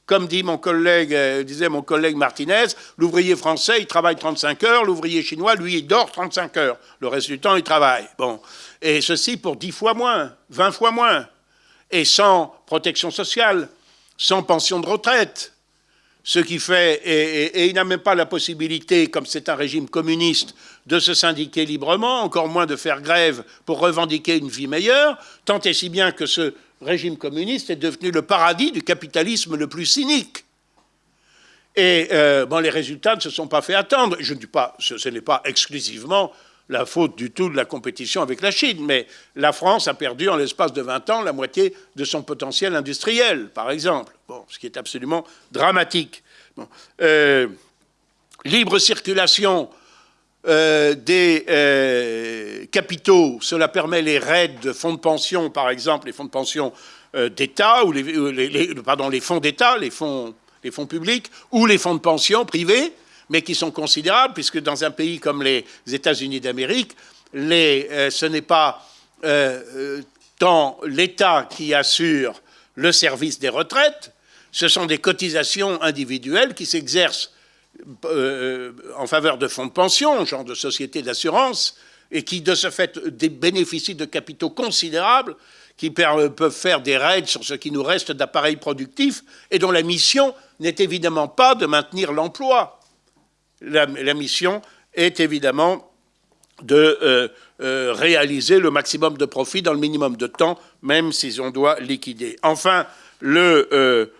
Comme euh, disait mon collègue Martinez, l'ouvrier français, il travaille 35 heures, l'ouvrier chinois, lui, il dort 35 heures. Le reste du temps, il travaille. Bon. Et ceci pour 10 fois moins, 20 fois moins. Et sans protection sociale, sans pension de retraite, ce qui fait, et, il n'a même pas la possibilité, comme c'est un régime communiste, de se syndiquer librement, encore moins de faire grève pour revendiquer une vie meilleure, tant et si bien que ce régime communiste est devenu le paradis du capitalisme le plus cynique. Et euh, bon, les résultats ne se sont pas fait attendre. Je ne dis pas, ce n'est pas exclusivement la faute du tout de la compétition avec la Chine, mais la France a perdu en l'espace de 20 ans la moitié de son potentiel industriel, par exemple, bon, ce qui est absolument dramatique. Euh, libre circulation euh, des euh, capitaux, cela permet les raids de fonds de pension, par exemple, les fonds de pension d'État, ou les, fonds d'État, les fonds, les fonds publics, ou les fonds de pension privés, mais qui sont considérables, puisque dans un pays comme les États-Unis d'Amérique, euh, ce n'est pas euh, euh, tant l'État qui assure le service des retraites, ce sont des cotisations individuelles qui s'exercent en faveur de fonds de pension, genre de sociétés d'assurance, et qui, de ce fait, bénéficient de capitaux considérables qui peuvent faire des raids sur ce qui nous reste d'appareils productifs et dont la mission n'est évidemment pas de maintenir l'emploi la, mission est évidemment de euh, euh, réaliser le maximum de profit dans le minimum de temps, même si on doit liquider. Enfin, le,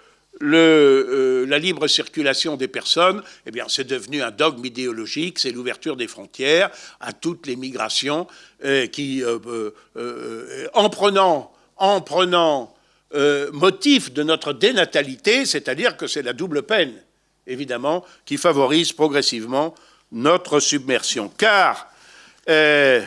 euh, la libre circulation des personnes, eh bien, c'est devenu un dogme idéologique, c'est l'ouverture des frontières à toutes les migrations qui, en prenant, en prenant motif de notre dénatalité, c'est-à-dire que c'est la double peine évidemment, qui favorise progressivement notre submersion. Car euh,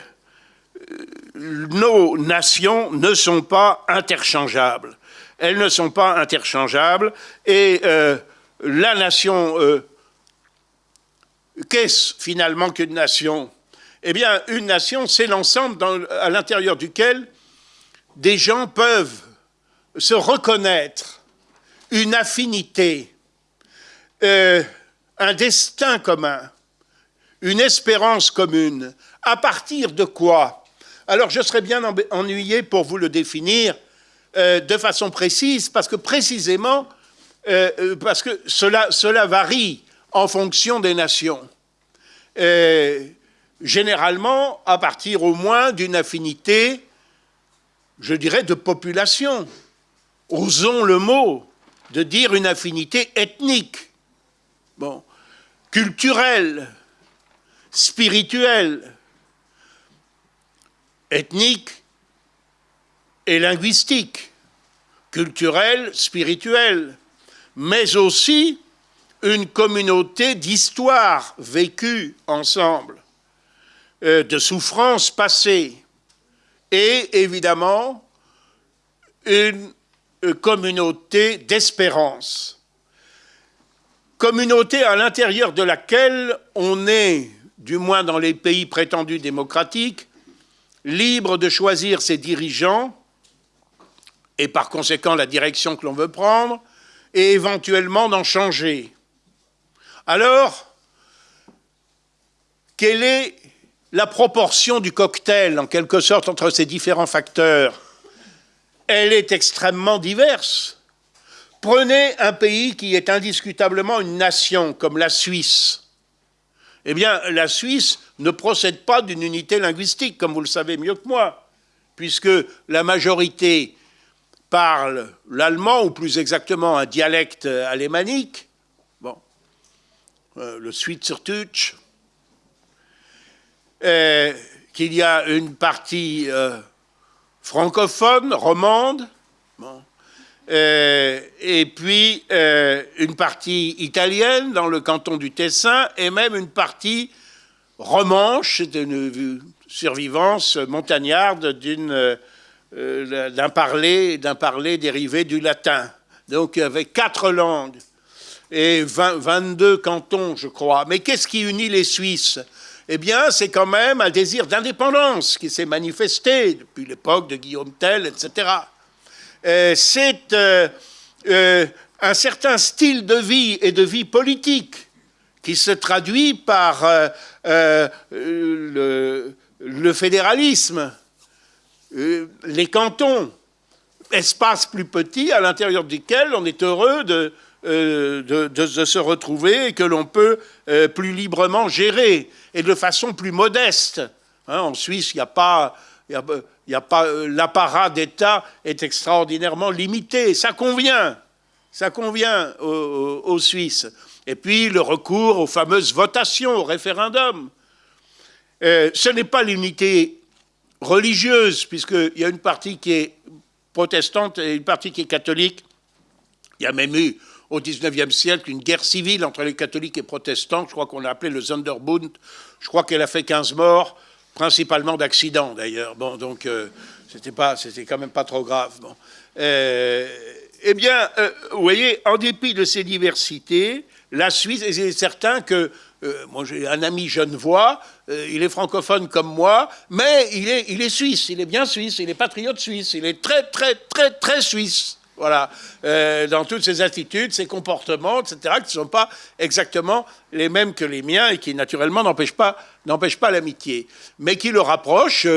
nos nations ne sont pas interchangeables. Elles ne sont pas interchangeables. Et euh, la nation, euh, qu'est-ce finalement qu'une nation? Eh bien, une nation, c'est l'ensemble à l'intérieur duquel des gens peuvent se reconnaître une affinité, euh, un destin commun, une espérance commune. À partir de quoi? Alors je serais bien ennuyé pour vous le définir euh, de façon précise, parce que précisément, euh, parce que cela, varie en fonction des nations. généralement, à partir au moins d'une affinité, je dirais, de population. Osons le mot, de dire une affinité ethnique. Bon, culturel, spirituel, ethnique et linguistique, culturel, spirituel, mais aussi une communauté d'histoire vécue ensemble. euh, de souffrances passées et évidemment une communauté d'espérance. Communauté à l'intérieur de laquelle on est, du moins dans les pays prétendus démocratiques, libre de choisir ses dirigeants et par conséquent la direction que l'on veut prendre, et éventuellement d'en changer. Alors, quelle est la proportion du cocktail, en quelque sorte, entre ces différents facteurs? Elle est extrêmement diverse. Prenez un pays qui est indiscutablement une nation, comme la Suisse. Eh bien, la Suisse ne procède pas d'une unité linguistique, comme vous le savez mieux que moi, puisque la majorité parle l'allemand, ou plus exactement un dialecte alémanique, bon, euh, le Schweizerdeutsch, euh, qu'il y a une partie euh, francophone, romande, et puis une partie italienne dans le canton du Tessin, et même une partie romanche, d'une survivance montagnarde d'une euh, d'un parler, parler dérivé du latin. Donc avec quatre langues et 22 cantons, je crois. Mais qu'est-ce qui unit les Suisses? Eh bien, c'est quand même un désir d'indépendance qui s'est manifesté depuis l'époque de Guillaume Tell, etc. Euh, c'est euh, un certain style de vie et de vie politique qui se traduit par le, fédéralisme, les cantons, espaces plus petits à l'intérieur desquels on est heureux de, euh, se retrouver et que l'on peut euh, plus librement gérer et de façon plus modeste. Hein, en Suisse, il n'y a pas, a pas l'apparat d'État est extraordinairement limité. Ça convient, ça convient aux, Suisses. Et puis le recours aux fameuses votations, au référendum. ce n'est pas l'unité religieuse, puisqu'il y a une partie qui est protestante et une partie qui est catholique. Il y a même eu au XIXe siècle une guerre civile entre les catholiques et protestants, je crois qu'on l'a appelé le Sonderbund. Je crois qu'elle a fait 15 morts, principalement d'accidents d'ailleurs. Bon, donc euh, c'était pas, c'était quand même pas trop grave. Euh, eh bien, euh, vous voyez, en dépit de ces diversités, la Suisse, et c'est certain que euh, moi j'ai un ami genevois, euh, il est francophone comme moi, mais il est, il est suisse, il est bien suisse, il est patriote suisse, il est très, très, très, très suisse. Voilà, euh, dans toutes ses attitudes, ses comportements, etc., qui ne sont pas exactement les mêmes que les miens et qui, naturellement, n'empêchent pas, pas l'amitié, mais qui le rapprochent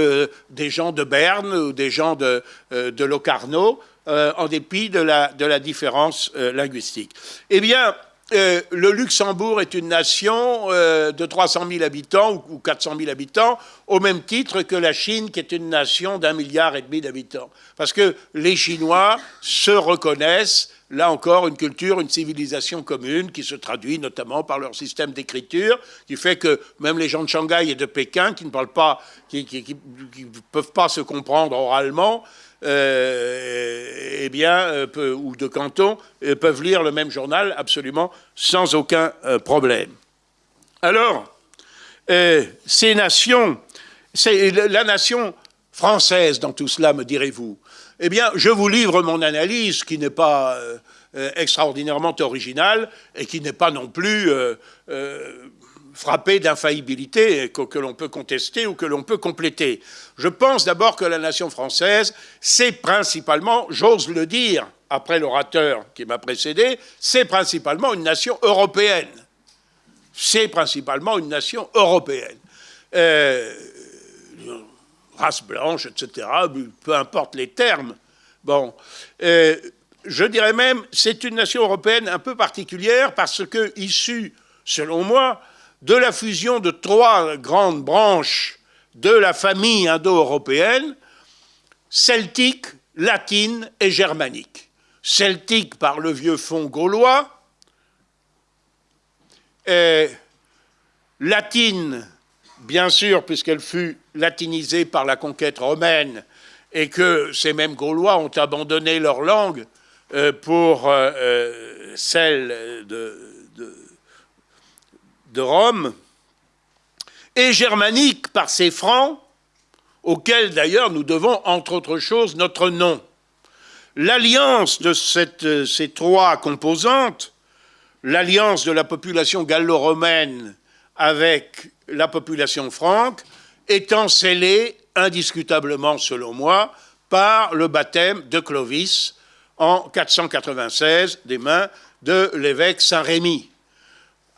des gens de Berne ou des gens de, de Locarno, en dépit de la, de la différence linguistique. Eh bien, euh, le Luxembourg est une nation euh, de 300 000 habitants ou, 400 000 habitants, au même titre que la Chine, qui est une nation d'un milliard et demi d'habitants. Parce que les Chinois se reconnaissent, là encore, une culture, une civilisation commune qui se traduit notamment par leur système d'écriture, qui fait que même les gens de Shanghai et de Pékin, qui ne parlent pas, qui ne peuvent pas se comprendre oralement, euh, eh bien, euh, ou de canton, euh, peuvent lire le même journal absolument sans aucun problème. Alors, ces nations, c'est la nation française dans tout cela, me direz-vous. Eh bien, je vous livre mon analyse qui n'est pas extraordinairement originale et qui n'est pas non plus frappé d'infaillibilité que, que l'on peut contester ou que l'on peut compléter. Je pense d'abord que la nation française, c'est principalement, j'ose le dire, après l'orateur qui m'a précédé, c'est principalement une nation européenne. C'est principalement une nation européenne. Euh, race blanche, etc., peu importe les termes. Bon, euh, je dirais même, c'est une nation européenne un peu particulière parce que, issue, selon moi, de la fusion de trois grandes branches de la famille indo-européenne, celtique, latine et germanique. Celtique par le vieux fond gaulois, et latine, bien sûr, puisqu'elle fut latinisée par la conquête romaine, et que ces mêmes Gaulois ont abandonné leur langue euh, pour euh, euh, celle de, de Rome, et germanique par ses francs, auxquels d'ailleurs nous devons, entre autres choses, notre nom. L'alliance de ces trois composantes, l'alliance de la population gallo-romaine avec la population franque, étant scellée indiscutablement, selon moi, par le baptême de Clovis en 496 des mains de l'évêque Saint-Rémy.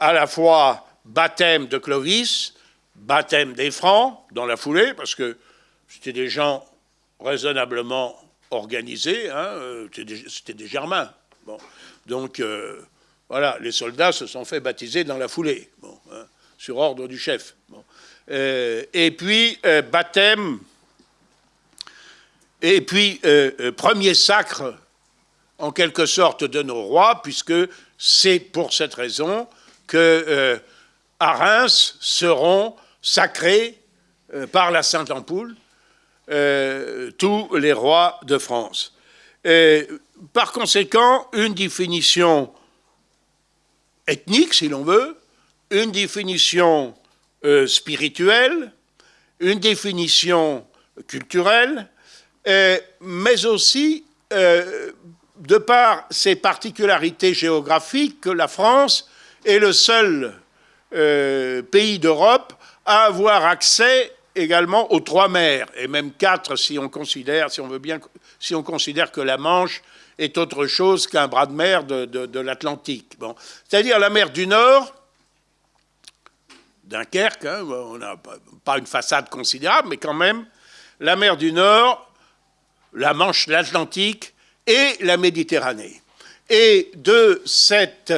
À la fois baptême de Clovis, baptême des Francs dans la foulée, parce que c'était des gens raisonnablement organisés, hein, euh, c'était des, Germains. Donc euh, voilà, les soldats se sont fait baptiser dans la foulée, hein, sur ordre du chef. Euh, et puis baptême, et puis premier sacre en quelque sorte de nos rois, puisque c'est pour cette raison que à Reims seront sacrés par la Sainte Ampoule euh, tous les rois de France. par conséquent, une définition ethnique, si l'on veut, une définition euh, spirituelle, une définition culturelle, euh, mais aussi, de par ses particularités géographiques, que la France est le seul pays d'Europe à avoir accès également aux trois mers, et même quatre si on considère, si on veut bien, si on considère que la Manche est autre chose qu'un bras de mer de, l'Atlantique. Bon. C'est-à-dire la mer du Nord, Dunkerque, hein, on n'a pas une façade considérable, mais quand même, la mer du Nord, la Manche, l'Atlantique et la Méditerranée. Et de cette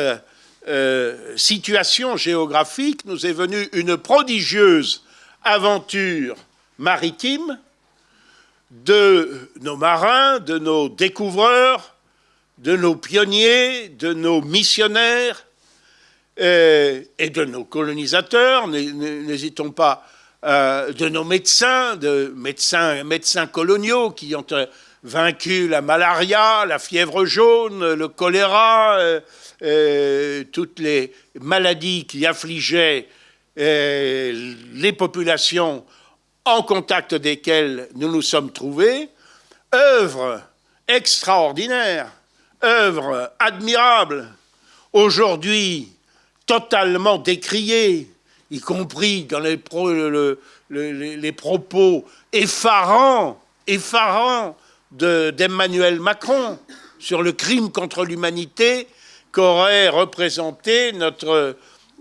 euh, situation géographique nous est venue une prodigieuse aventure maritime de nos marins, de nos découvreurs, de nos pionniers, de nos missionnaires euh, et de nos colonisateurs, n'hésitons pas, euh, de nos médecins, de médecins, médecins coloniaux qui ont vaincu la malaria, la fièvre jaune, le choléra, toutes les maladies qui affligeaient les populations en contact desquelles nous nous sommes trouvés, œuvre extraordinaire, œuvre admirable, aujourd'hui totalement décriée, y compris dans les, les propos effarants, effarants d'Emmanuel Macron sur le crime contre l'humanité qu'aurait représenté notre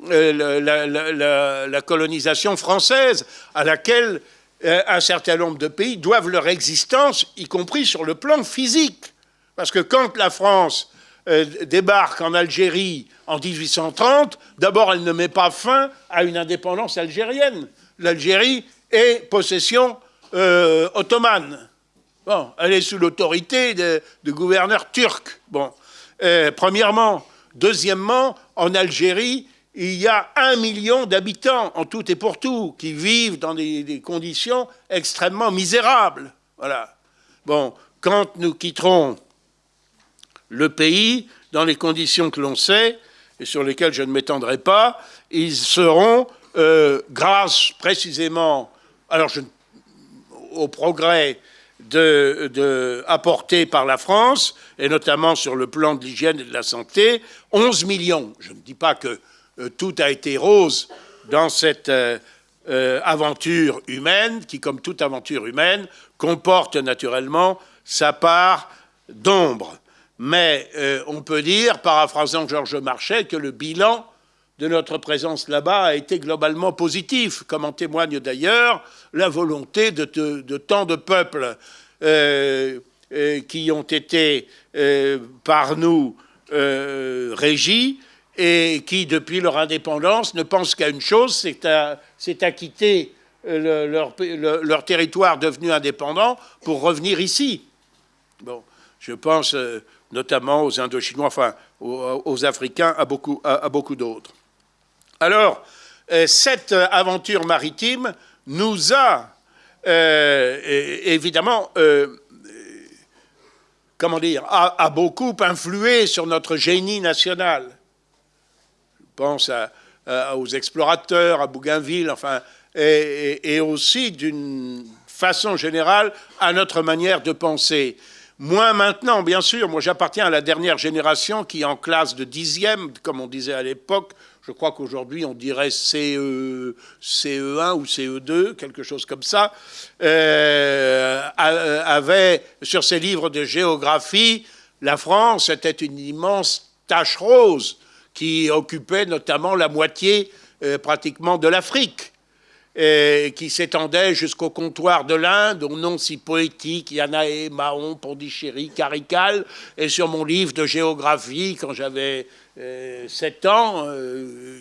euh, la, colonisation française, à laquelle euh, un certain nombre de pays doivent leur existence, y compris sur le plan physique. Parce que quand la France euh, débarque en Algérie en 1830, d'abord elle ne met pas fin à une indépendance algérienne. L'Algérie est possession ottomane. Bon, elle est sous l'autorité de, de, gouverneurs turcs. Bon, premièrement. Deuxièmement, en Algérie, il y a un million d'habitants en tout et pour tout qui vivent dans des, conditions extrêmement misérables. Voilà. Bon, quand nous quitterons le pays dans les conditions que l'on sait et sur lesquelles je ne m'étendrai pas, ils seront, euh, grâce précisément alors au progrès de, apporté par la France, et notamment sur le plan de l'hygiène et de la santé, 11 millions. Je ne dis pas que euh, tout a été rose dans cette euh, euh, aventure humaine, qui, comme toute aventure humaine, comporte naturellement sa part d'ombre. Mais on peut dire, paraphrasant Georges Marchais, que le bilan de notre présence là-bas a été globalement positif, comme en témoigne d'ailleurs la volonté de, tant de peuples qui ont été par nous régis et qui, depuis leur indépendance, ne pensent qu'à une chose, c'est à, quitter euh, leur, territoire devenu indépendant pour revenir ici. Bon, je pense euh, notamment aux Indochinois, enfin aux, Africains, à, beaucoup d'autres. Alors, euh, cette aventure maritime nous a évidemment comment dire, a, beaucoup influé sur notre génie national pense à, aux explorateurs, à Bougainville, enfin, et aussi d'une façon générale à notre manière de penser. Moins maintenant, bien sûr. Moi, j'appartiens à la dernière génération qui en classe de dixième, comme on disait à l'époque. Je crois qu'aujourd'hui, on dirait CE, CE1 ou CE2, quelque chose comme ça, euh, avait sur ses livres de géographie, la France était une immense tache rose qui occupait notamment la moitié euh, pratiquement de l'Afrique qui s'étendait jusqu'au comptoir de l'Inde, au nom si poétique, Yanaé, Mahon, Pondichéry, Carical, et sur mon livre de géographie, quand j'avais 7 euh, ans,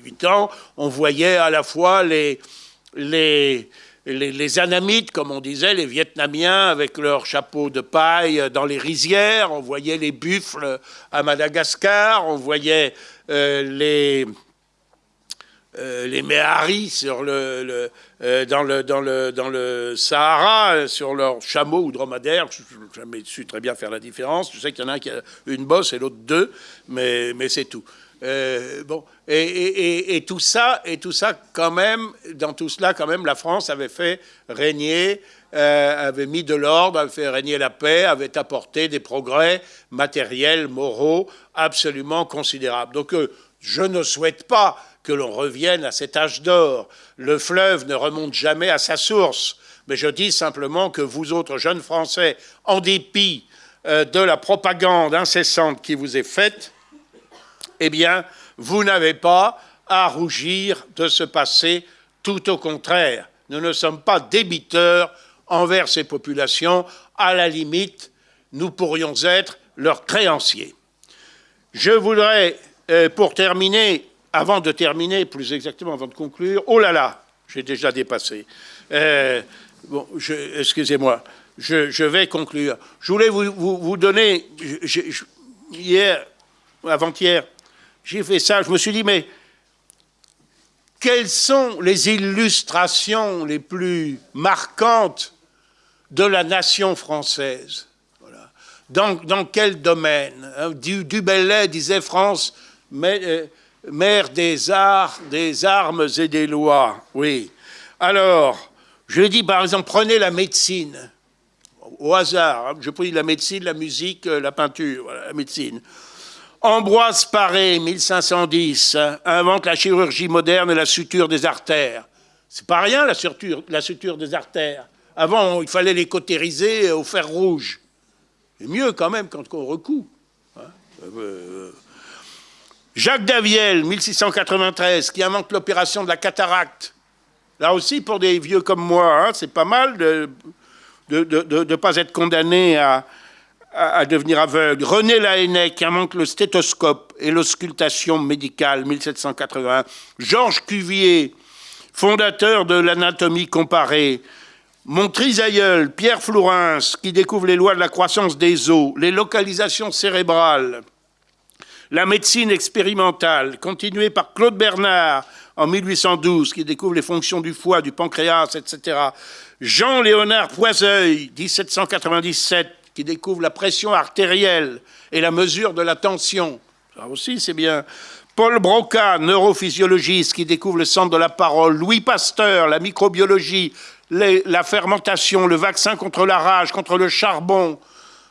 8 euh, ans, on voyait à la fois les, les, Anamites, comme on disait, les Vietnamiens avec leurs chapeaux de paille dans les rizières, on voyait les buffles à Madagascar, on voyait euh, les Méharis sur le, dans, le, dans, le, dans le Sahara, sur leurs chameaux ou dromadaires. Je n'ai jamais su très bien faire la différence. Je sais qu'il y en a un qui a une bosse et l'autre deux, mais, mais c'est tout. Euh, bon, et, et, tout ça, et tout ça, quand même, dans tout cela, quand même, la France avait fait régner, avait mis de l'ordre, avait fait régner la paix, avait apporté des progrès matériels, moraux, absolument considérables. Donc, je ne souhaite pas que l'on revienne à cet âge d'or. Le fleuve ne remonte jamais à sa source. Mais je dis simplement que vous autres jeunes Français, en dépit euh, de la propagande incessante qui vous est faite, eh bien, vous n'avez pas à rougir de ce passé, tout au contraire. Nous ne sommes pas débiteurs envers ces populations. À la limite, nous pourrions être leurs créanciers. Je voudrais, euh, pour terminer, avant de terminer, plus exactement avant de conclure, oh là là, j'ai déjà dépassé. Euh, bon, excusez-moi, je, vais conclure. Je voulais vous, donner, hier, avant-hier, j'ai fait ça, je me suis dit, mais quelles sont les illustrations les plus marquantes de la nation française? Dans, dans, quel domaine? Hein, du, du disait France, mais, euh, mère des arts, des armes et des lois. Oui. Alors, je dis par exemple, prenez la médecine, au hasard. Hein. Je pris la médecine, la musique, euh, la peinture, la médecine. Ambroise Paré, 1510, hein, invente la chirurgie moderne et la suture des artères. C'est pas rien la suture, des artères. Avant, il fallait les cautériser au fer rouge. C'est mieux quand même quand on recoue. Hein. Euh, euh, Jacques Daviel, 1693, qui invente l'opération de la cataracte. Là aussi, pour des vieux comme moi, hein, c'est pas mal de ne pas être condamné à, devenir aveugle. René Laennec, qui invente le stéthoscope et l'auscultation médicale, 1780. Georges Cuvier, fondateur de l'anatomie comparée. Mon trisaïeul, Pierre Flourens, qui découvre les lois de la croissance des os, les localisations cérébrales. La médecine expérimentale, continuée par Claude Bernard en 1812, qui découvre les fonctions du foie, du pancréas, etc. Jean-Léonard Poiseuil, 1797, qui découvre la pression artérielle et la mesure de la tension. Ça aussi, c'est bien. Paul Broca, neurophysiologiste, qui découvre le centre de la parole. Louis Pasteur, la microbiologie, la fermentation, le vaccin contre la rage, contre le charbon,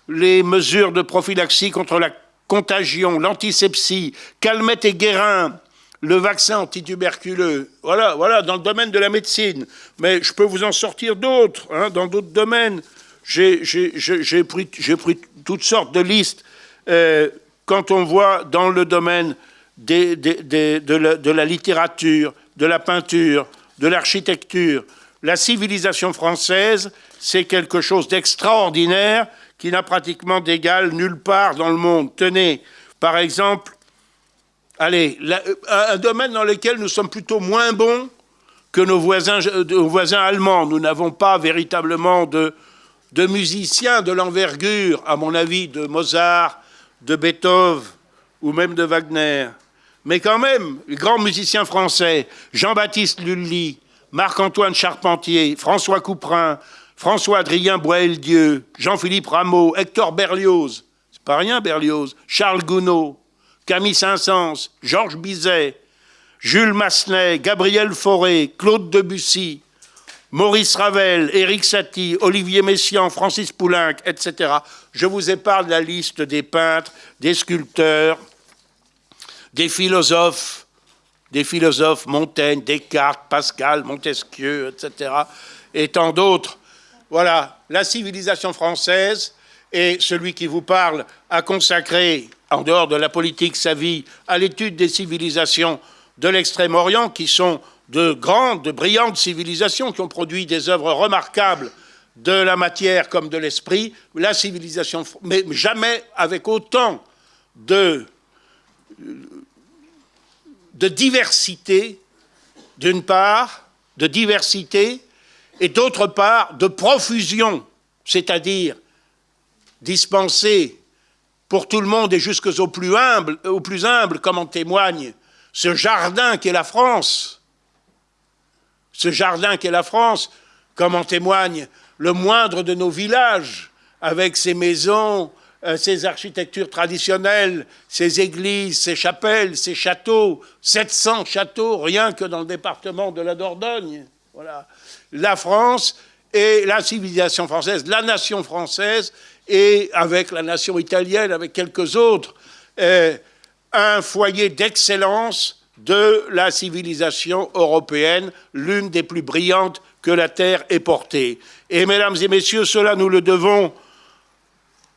les mesures de prophylaxie contre la contagion, l'antisepsie, Calmette et Guérin, le vaccin antituberculeux. Voilà, voilà, dans le domaine de la médecine. Mais je peux vous en sortir d'autres, hein, dans d'autres domaines. J'ai pris, toutes sortes de listes. Euh, quand on voit dans le domaine de la littérature, de la peinture, de l'architecture, la civilisation française, c'est quelque chose d'extraordinaire qui n'a pratiquement d'égal nulle part dans le monde. Tenez, par exemple, allez, un domaine dans lequel nous sommes plutôt moins bons que nos voisins, nos voisins allemands. Nous n'avons pas véritablement de, de musiciens de l'envergure, à mon avis, de Mozart, de Beethoven ou même de Wagner. Mais quand même, les grands musiciens français, Jean-Baptiste Lully, Marc-Antoine Charpentier, François Couperin, François-Adrien Boel-Dieu, Jean-Philippe Rameau, Hector Berlioz, c'est pas rien Berlioz, Charles Gounod, Camille Saint-Saëns, Georges Bizet, Jules Massenet, Gabriel Fauré, Claude Debussy, Maurice Ravel, Éric Satie, Olivier Messiaen, Francis Poulenc, etc. Je vous épargne la liste des peintres, des sculpteurs, des philosophes, des philosophes Montaigne, Descartes, Pascal, Montesquieu, etc. et tant d'autres. Voilà, la civilisation française, et celui qui vous parle a consacré, en dehors de la politique, sa vie à l'étude des civilisations de l'Extrême-Orient, qui sont de grandes, de brillantes civilisations, qui ont produit des œuvres remarquables de la matière comme de l'esprit, la civilisation, mais jamais avec autant de, de diversité, d'une part, de diversité, et d'autre part, de profusion, c'est-à-dire dispenser pour tout le monde et jusqu'aux plus humbles, aux plus humbles, comme en témoigne ce jardin qu'est la France, ce jardin qu'est la France, comme en témoigne le moindre de nos villages, avec ses maisons, euh, ses architectures traditionnelles, ses églises, ses chapelles, ses châteaux, 700 châteaux, rien que dans le département de la Dordogne. Voilà. La France et la civilisation française, la nation française, et avec la nation italienne, avec quelques autres, un foyer d'excellence de la civilisation européenne, l'une des plus brillantes que la Terre ait portée. Et mesdames et messieurs, cela nous le devons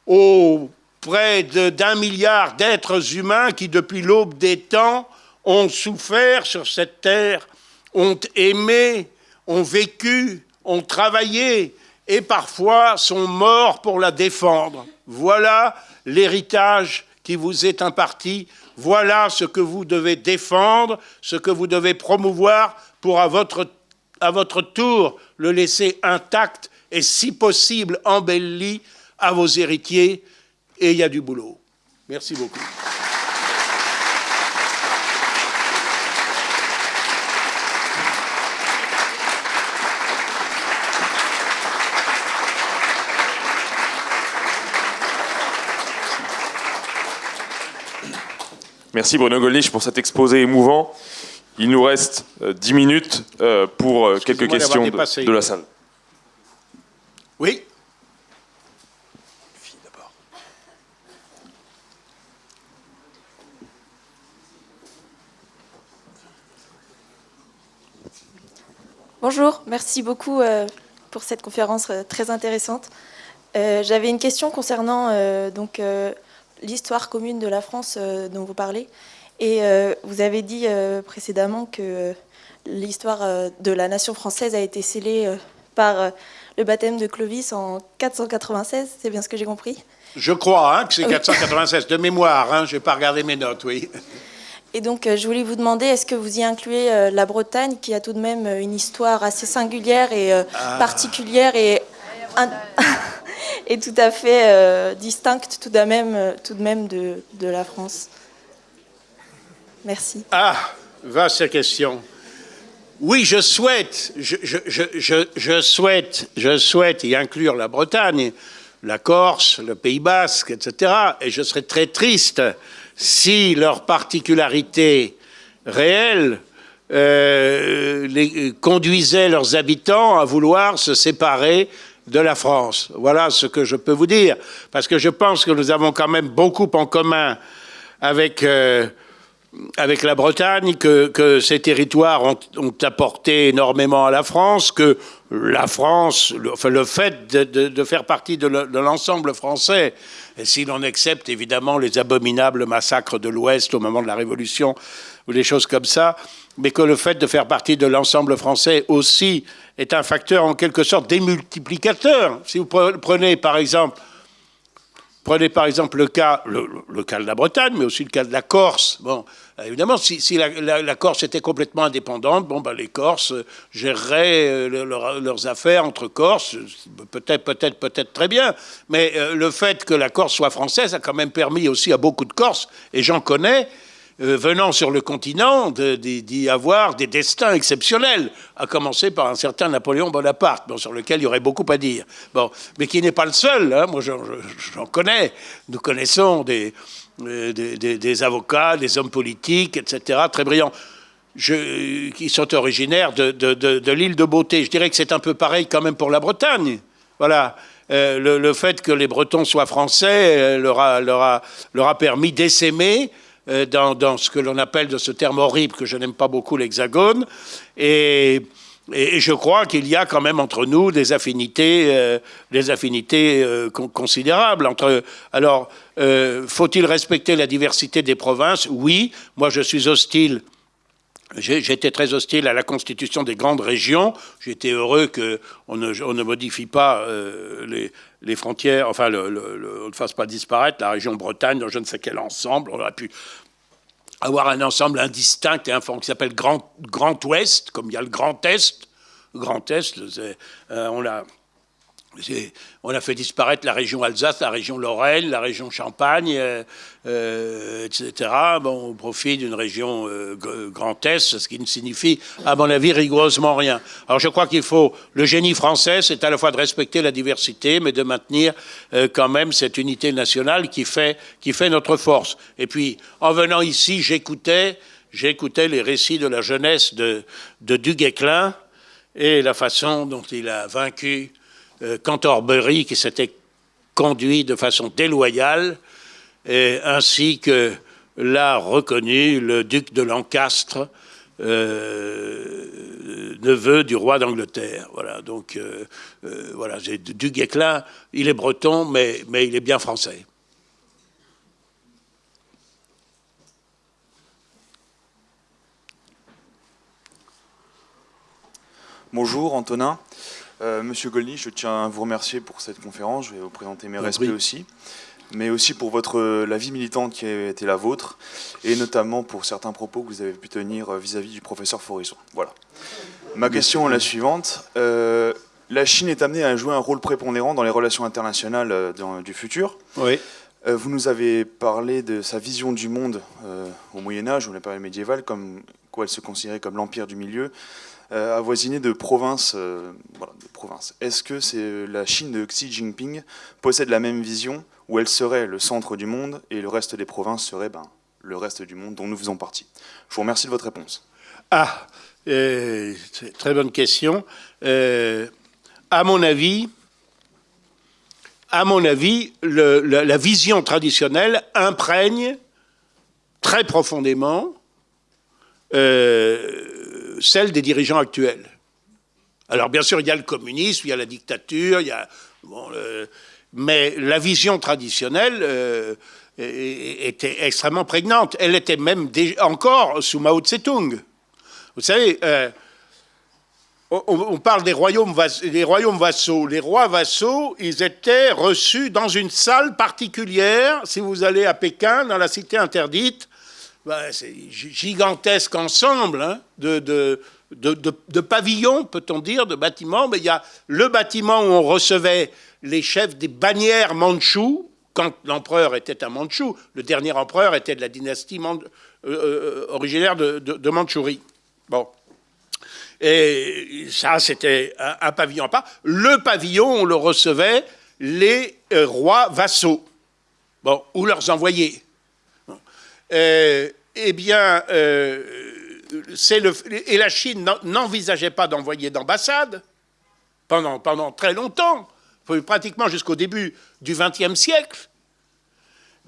aux près d'un milliard d'êtres humains qui, depuis l'aube des temps, ont souffert sur cette terre, ont aimé, ont vécu, ont travaillé et parfois sont morts pour la défendre. Voilà l'héritage qui vous est imparti, voilà ce que vous devez défendre, ce que vous devez promouvoir pour à votre, à votre tour le laisser intact et si possible embelli à vos héritiers. Et il y a du boulot. Merci beaucoup.
Merci Bruno Gollnisch pour cet exposé émouvant. Il nous reste 10 euh, minutes euh, pour euh, quelques questions de, la salle.
Oui
Bonjour, merci beaucoup pour cette conférence très intéressante. J'avais une question concernant donc l'histoire commune de la France euh, dont vous parlez. Et euh, vous avez dit euh, précédemment que l'histoire de la nation française a été scellée par le baptême de Clovis en 496, c'est bien ce que j'ai compris?
Je crois hein, que c'est 496, de mémoire, hein, je n'ai pas regardé mes notes, oui.
Et donc, je voulais vous demander, est-ce que vous y incluez la Bretagne, qui a tout de même une histoire assez singulière et ah. particulière et est tout à fait euh, distincte tout de même, euh, de, la France. Merci.
Ah, va cette question. Oui, je souhaite, je, souhaite, je souhaite y inclure la Bretagne, la Corse, le Pays Basque, etc. Et je serais très triste si leur particularité réelle euh, les, conduisait leurs habitants à vouloir se séparer de la France. Voilà ce que je peux vous dire, parce que je pense que nous avons quand même beaucoup en commun avec, euh, avec la Bretagne, que, ces territoires ont, apporté énormément à la France, que la France, le, enfin, le fait de, faire partie de l'ensemble français, si l'on accepte évidemment les abominables massacres de l'Ouest au moment de la Révolution, ou des choses comme ça, mais que le fait de faire partie de l'ensemble français aussi est un facteur en quelque sorte démultiplicateur. Si vous prenez par exemple, prenez par exemple le cas, le, de la Bretagne, mais aussi le cas de la Corse. Bon, évidemment, si, la, Corse était complètement indépendante, bon, ben, les Corses géreraient euh, leurs affaires entre Corses, peut-être, peut-être, peut-être très bien. Mais euh, le fait que la Corse soit française a quand même permis aussi à beaucoup de Corses, et j'en connais, euh, venant sur le continent d'y avoir des destins exceptionnels, à commencer par un certain Napoléon Bonaparte, bon, sur lequel il y aurait beaucoup à dire. Bon, mais qui n'est pas le seul, hein. moi j'en connais, nous connaissons des, euh, avocats, des hommes politiques, etc., très brillants. qui sont originaires de, l'île de Beauté. Je dirais que c'est un peu pareil quand même pour la Bretagne. Voilà. Euh, le, fait que les Bretons soient français leur, a, leur, a, permis d'essaimer dans, dans, ce que l'on appelle de ce terme horrible que je n'aime pas beaucoup l'hexagone. Et, je crois qu'il y a quand même entre nous des affinités, des affinités considérables. Entre, alors, faut-il respecter la diversité des provinces? Oui. Moi, je suis hostile J'étais très hostile à la constitution des grandes régions. J'étais heureux qu'on ne, on ne modifie pas euh, les, les, frontières, enfin, le, on ne fasse pas disparaître la région Bretagne dans je ne sais quel ensemble. On aurait pu avoir un ensemble indistinct et un qui s'appelle Grand, Grand Ouest, comme il y a le Grand Est. Grand Est, euh, on l'a on a fait disparaître la région Alsace, la région Lorraine, la région Champagne, euh, euh, etc. Bon, au profit d'une région euh, Grand Est, ce qui ne signifie, à mon avis, rigoureusement rien. Alors je crois qu'il faut, le génie français, c'est à la fois de respecter la diversité, mais de maintenir quand même cette unité nationale qui fait, qui fait notre force. Et puis, en venant ici, j'écoutais, j'écoutais les récits de la jeunesse de, de Duguesclin et la façon dont il a vaincu euh, Canterbury qui s'était conduit de façon déloyale, ainsi que l'a reconnu le duc de Lancastre, euh, neveu du roi d'Angleterre. Voilà, donc euh, voilà, du Guesclin, il est breton, mais il est bien français.
Bonjour Antonin. Euh, Monsieur Golny, je tiens à vous remercier pour cette conférence. Je vais vous présenter mes respects aussi, mais aussi pour votre, la vie militante qui a été la vôtre, et notamment pour certains propos que vous avez pu tenir vis-à-vis du professeur Forisson. Voilà. Ma question est la suivante. Euh, la Chine est amenée à jouer un rôle prépondérant dans les relations internationales euh, du futur.
Oui.
vous nous avez parlé de sa vision du monde au Moyen Âge ou la période médiévale, comme quoi elle se considérait comme l'empire du milieu, euh, avoisiné de provinces. Euh, provinces. Est-ce que c'est la Chine de Xi Jinping possède la même vision où elle serait le centre du monde et le reste des provinces serait ben, le reste du monde dont nous faisons partie? Je vous remercie de votre réponse.
Ah, euh, très bonne question. à mon avis, à mon avis, la, vision traditionnelle imprègne très profondément celle des dirigeants actuels. Alors bien sûr, il y a le communisme, il y a la dictature, il y a, mais la vision traditionnelle euh, était extrêmement prégnante. Elle était même encore sous Mao Tse-tung. Vous savez, euh, on, parle des royaumes, des royaumes vassaux. Les rois vassaux, ils étaient reçus dans une salle particulière. Si vous allez à Pékin, dans la cité interdite, ben, c'est gigantesque ensemble hein, de, pavillons, peut-on dire, de bâtiments. Mais il y a le bâtiment où on recevait les chefs des bannières mandchous, quand l'empereur était un mandchou. Le dernier empereur était de la dynastie euh, euh, originaire de, de, Mandchourie. Bon. Et ça, c'était un, pavillon à part. Le pavillon, on le recevait les euh, rois vassaux, bon, ou leurs envoyés. Euh, eh bien, euh, le, et la Chine n'envisageait pas d'envoyer d'ambassade pendant, très longtemps, pratiquement jusqu'au début du XXe siècle.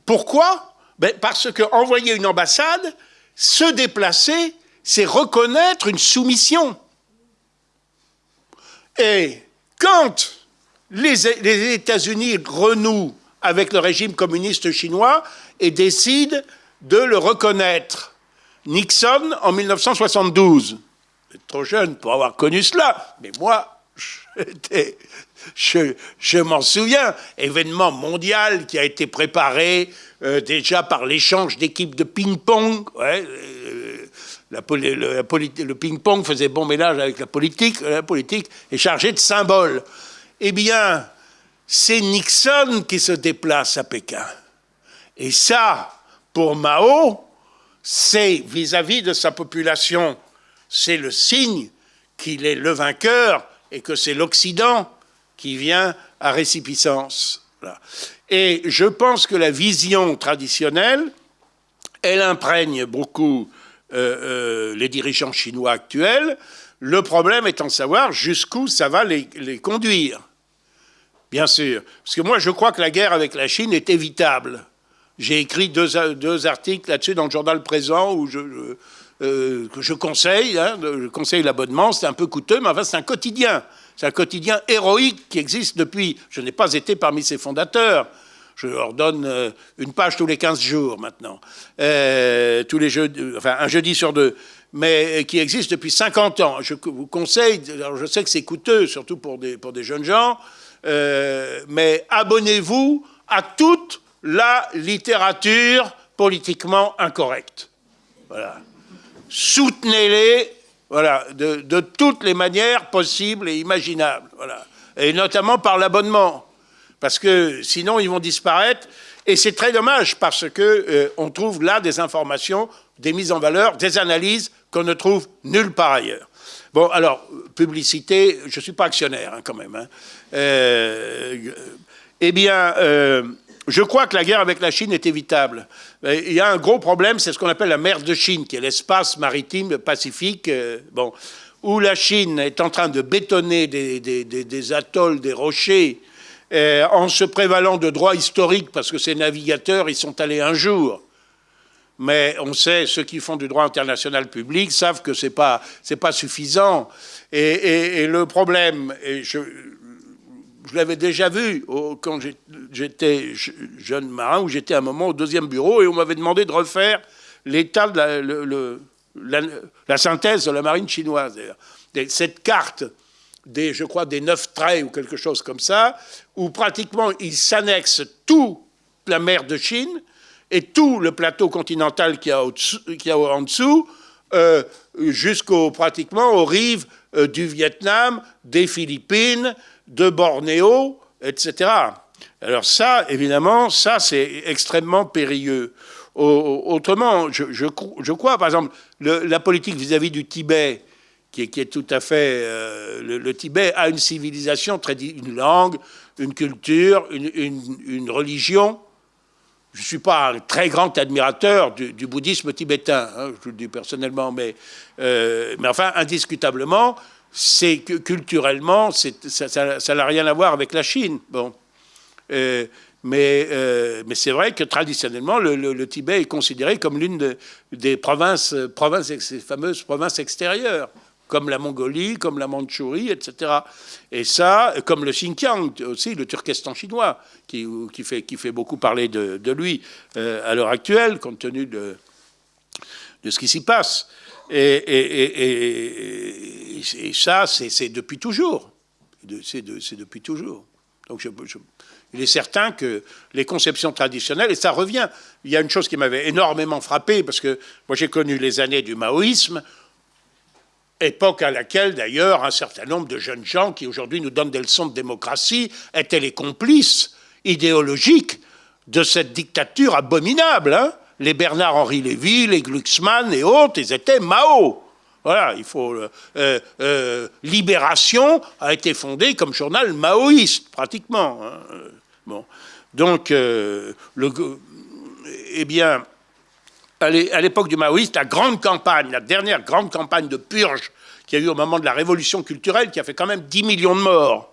Pourquoi? Ben Parce qu'envoyer une ambassade, se déplacer, c'est reconnaître une soumission. Et quand les États-Unis renouent avec le régime communiste chinois et décident de le reconnaître. Nixon en 1972. trop jeune pour avoir connu cela, mais moi, je, m'en souviens, événement mondial qui a été préparé euh, déjà par l'échange d'équipes de ping-pong. Euh, le ping-pong faisait bon ménage avec la politique. La politique est chargée de symboles. Eh bien, c'est Nixon qui se déplace à Pékin. Et ça, pour Mao, c'est vis-à-vis de sa population, c'est le signe qu'il est le vainqueur et que c'est l'Occident qui vient à récipicence. Et je pense que la vision traditionnelle, elle imprègne beaucoup les dirigeants chinois actuels. Le problème étant de savoir jusqu'où ça va les, conduire. Bien sûr. Parce que moi, je crois que la guerre avec la Chine est évitable. J'ai écrit deux, articles là-dessus dans le journal présent où je, que je conseille, hein, je conseille l'abonnement, c'est un peu coûteux, mais enfin c'est un quotidien. C'est un quotidien héroïque qui existe depuis. Je n'ai pas été parmi ses fondateurs. Je leur donne euh, une page tous les 15 jours maintenant, euh, tous les enfin un jeudi sur deux, mais qui existe depuis 50 ans. Je vous conseille, alors je sais que c'est coûteux, surtout pour des, pour des jeunes gens, euh, mais abonnez-vous à toute la littérature politiquement incorrecte. Voilà. Soutenez-les voilà, de, toutes les manières possibles et imaginables. Voilà. Et notamment par l'abonnement. Parce que sinon, ils vont disparaître. Et c'est très dommage parce qu'on euh, on trouve là des informations, des mises en valeur, des analyses qu'on ne trouve nulle part ailleurs. Bon, alors, publicité, je ne suis pas actionnaire hein, quand même. Hein. Euh, eh bien, euh, je crois que la guerre avec la Chine est évitable. Il y a un gros problème, c'est ce qu'on appelle la mer de Chine, qui est l'espace maritime pacifique, euh, bon, où la Chine est en train de bétonner des, atolls, des rochers, euh, en se prévalant de droits historiques, parce que ces navigateurs, ils sont allés un jour. Mais on sait, ceux qui font du droit international public savent que ce n'est pas, pas suffisant. Et, et, le problème, et je, je l'avais déjà vu quand j'étais jeune marin, où j'étais à un moment au deuxième bureau, et on m'avait demandé de refaire l'état de la, synthèse de la marine chinoise. Cette carte des, je crois, des neuf traits ou quelque chose comme ça, où pratiquement il s'annexe toute la mer de Chine et tout le plateau continental qui y a en dessous, euh, jusqu'au pratiquement aux rives euh, du Vietnam, des Philippines, de Bornéo, etc. Alors ça, évidemment, ça c'est extrêmement périlleux. Autrement, je, crois, par exemple, la politique vis-à-vis du Tibet, qui est, tout à fait... Euh, le, Tibet a une civilisation, une langue, une culture, une, religion. Je ne suis pas un très grand admirateur du, bouddhisme tibétain, hein, je le dis personnellement, mais, euh, mais enfin, indiscutablement, c'est culturellement, ça n'a rien à voir avec la Chine. Bon. Euh, mais, euh, mais c'est vrai que traditionnellement, le, Tibet est considéré comme l'une des provinces, provinces, ces fameuses provinces extérieures, comme la Mongolie, comme la Mandchourie, etc. Et ça, comme le Xinjiang aussi, le Turkestan chinois, qui, qui, fait, qui fait beaucoup parler de, lui euh, à l'heure actuelle, compte tenu de, de ce qui s'y passe. Et, ça, c'est depuis toujours. C'est depuis toujours. Donc il est certain que les conceptions traditionnelles, et ça revient, il y a une chose qui m'avait énormément frappé, parce que moi j'ai connu les années du maoïsme, époque à laquelle d'ailleurs un certain nombre de jeunes gens qui aujourd'hui nous donnent des leçons de démocratie étaient les complices idéologiques de cette dictature abominable. Hein les Bernard-Henri Lévy, les Glucksmann et autres, ils étaient Mao. Voilà, il faut. Euh, euh, euh, Libération a été fondée comme journal maoïste, pratiquement. Hein. Bon. Donc, le, eh bien, à l'époque du maoïste, la grande campagne, la dernière grande campagne de purge qui a eu au moment de la révolution culturelle, qui a fait quand même 10 millions de morts,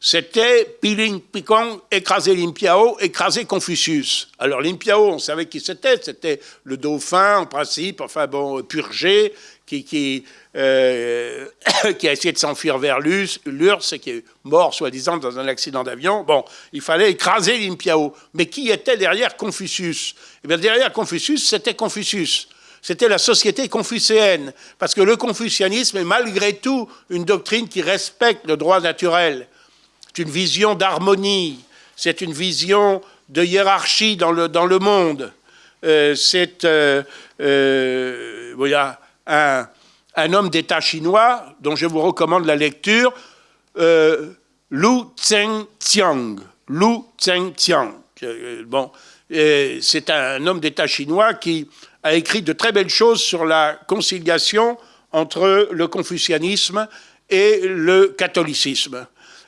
c'était Piling Picong, écraser Limpiao, écraser Confucius. Alors Limpiao, on savait qui c'était, c'était le dauphin en principe, enfin bon, purgé, qui, qui, euh, qui a essayé de s'enfuir vers l'URSS et qui est mort soi-disant dans un accident d'avion. Bon, il fallait écraser Limpiao. Mais qui était derrière Confucius? Eh bien derrière Confucius, c'était Confucius c'était la société confucéenne, parce que le confucianisme est malgré tout une doctrine qui respecte le droit naturel. C'est une vision d'harmonie, c'est une vision de hiérarchie dans le, dans monde. Euh, c'est euh, euh, un, homme d'État chinois dont je vous recommande la lecture, Lu. Lu Zhengtiang. Bon, c'est un homme d'État chinois qui a écrit de très belles choses sur la conciliation entre le confucianisme et le catholicisme.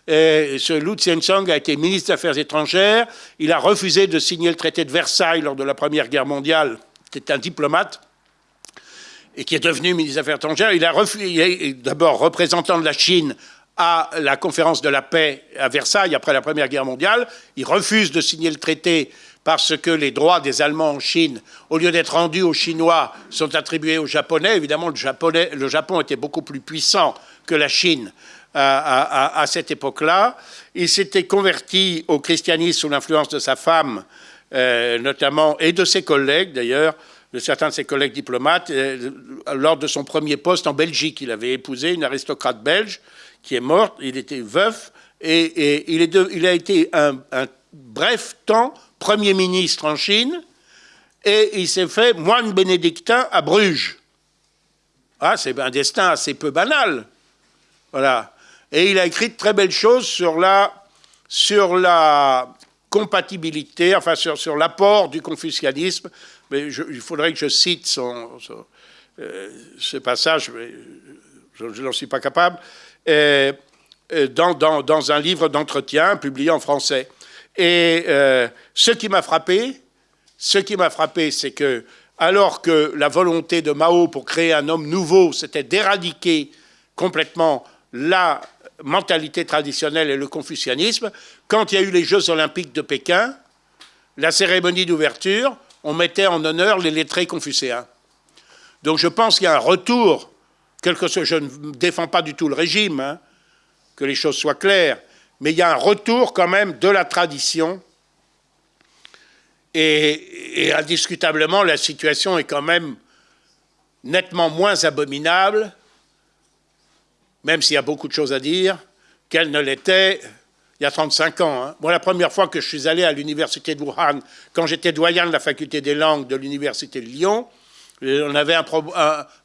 Et ce Lu Tsiensong a été ministre des Affaires étrangères. Il a refusé de signer le traité de Versailles lors de la Première Guerre mondiale. C'était un diplomate. et qui est devenu ministre des Affaires étrangères, il a, refusé, d'abord représentant de la Chine à la conférence de la paix à Versailles après la Première Guerre mondiale. Il refuse de signer le traité parce que les droits des Allemands en Chine, au lieu d'être rendus aux Chinois, sont attribués aux Japonais. Évidemment, le Japon était beaucoup plus puissant que la Chine à, cette époque-là. Il s'était converti au christianisme sous l'influence de sa femme, euh, notamment, et de ses collègues d'ailleurs, de certains de ses collègues diplomates, euh, lors de son premier poste en Belgique. Il avait épousé une aristocrate belge qui est morte, il était veuf, et, il, a été un, bref temps Premier ministre en Chine, et il s'est fait moine bénédictin à Bruges. Ah, c'est un destin assez peu banal. Voilà. Et il a écrit de très belles choses sur la, sur la compatibilité, enfin sur, sur l'apport du confucianisme. Il faudrait que je cite son, euh, ce passage, mais je, n'en suis pas capable, euh, dans, dans, dans, un livre d'entretien publié en français. Et euh, ce qui m'a frappé, ce qui m'a frappé, c'est que alors que la volonté de Mao pour créer un homme nouveau, c'était d'éradiquer complètement la mentalité traditionnelle et le confucianisme, quand il y a eu les Jeux olympiques de Pékin, la cérémonie d'ouverture, on mettait en honneur les lettrés confucéens. Donc je pense qu'il y a un retour, quelque chose, je ne défends pas du tout le régime, hein, que les choses soient claires, mais il y a un retour quand même de la tradition. Et, et indiscutablement, la situation est quand même nettement moins abominable même s'il y a beaucoup de choses à dire, qu'elle ne l'était il y a 35 ans. Hein. La première fois que je suis allé à l'université de Wuhan, quand j'étais doyen de la faculté des langues de l'université de Lyon, on avait un,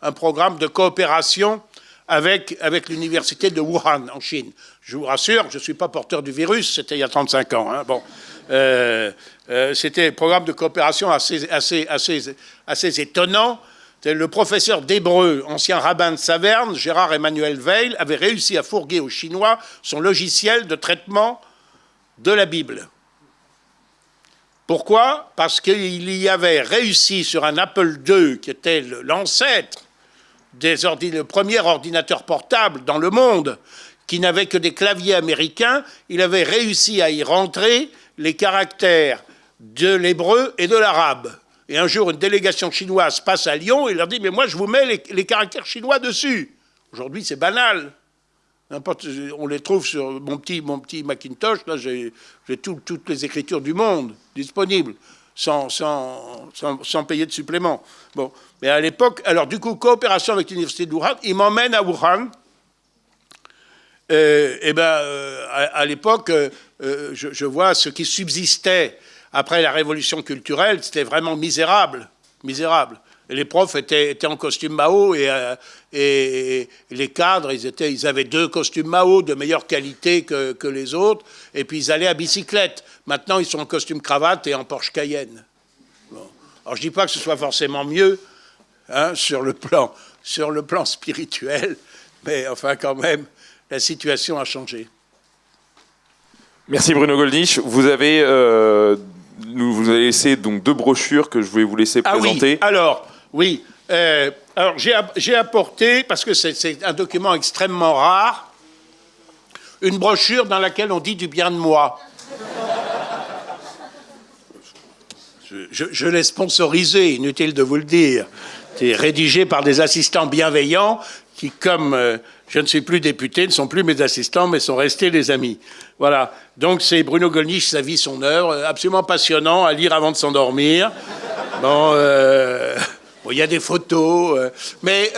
un, programme de coopération avec, avec l'université de Wuhan, en Chine. Je vous rassure, je ne suis pas porteur du virus, c'était il y a 35 ans. Hein. Bon, euh, euh, c'était un programme de coopération assez, assez, assez, assez étonnant, le professeur d'hébreu, ancien rabbin de Saverne, Gérard Emmanuel Veil, avait réussi à fourguer aux Chinois son logiciel de traitement de la Bible. Pourquoi? Parce qu'il y avait réussi sur un Apple II, qui était l'ancêtre des le premier ordinateur portable dans le monde, qui n'avait que des claviers américains, il avait réussi à y rentrer les caractères de l'hébreu et de l'arabe. Et un jour, une délégation chinoise passe à Lyon et leur dit Mais moi, je vous mets les, caractères chinois dessus. Aujourd'hui, c'est banal. On les trouve sur mon petit, Macintosh. Là, j'ai toutes les écritures du monde disponibles, sans, payer de supplément. Bon. Mais à l'époque, alors du coup, coopération avec l'université de Wuhan, il m'emmène à Wuhan. Euh, et ben, euh, à, l'époque, euh, je, je, vois ce qui subsistait après la révolution culturelle, c'était vraiment misérable, misérable. Les profs étaient, en costume Mao euh, et, les cadres, ils, étaient, ils avaient deux costumes Mao de meilleure qualité que, les autres, et puis ils allaient à bicyclette. Maintenant, ils sont en costume cravate et en Porsche Cayenne. Alors, je ne dis pas que ce soit forcément mieux hein, sur, le plan, sur le plan spirituel, mais enfin, quand même, la situation a changé.
Merci Bruno Goldnich. Vous avez euh, nous vous avez laissé donc deux brochures que je voulais vous laisser présenter.
Ah oui, alors, oui. Euh, alors, j'ai apporté, parce que c'est un document extrêmement rare, une brochure dans laquelle on dit du bien de moi. Je, je l'ai sponsorisé, inutile de vous le dire. C'est rédigé par des assistants bienveillants qui, comme euh, je ne suis plus député, ne sont plus mes assistants, mais sont restés des amis. Voilà. Donc c'est Bruno Gollnisch, sa vie, son œuvre, euh, absolument passionnant à lire avant de s'endormir. Euh, bon, il y a des photos, mais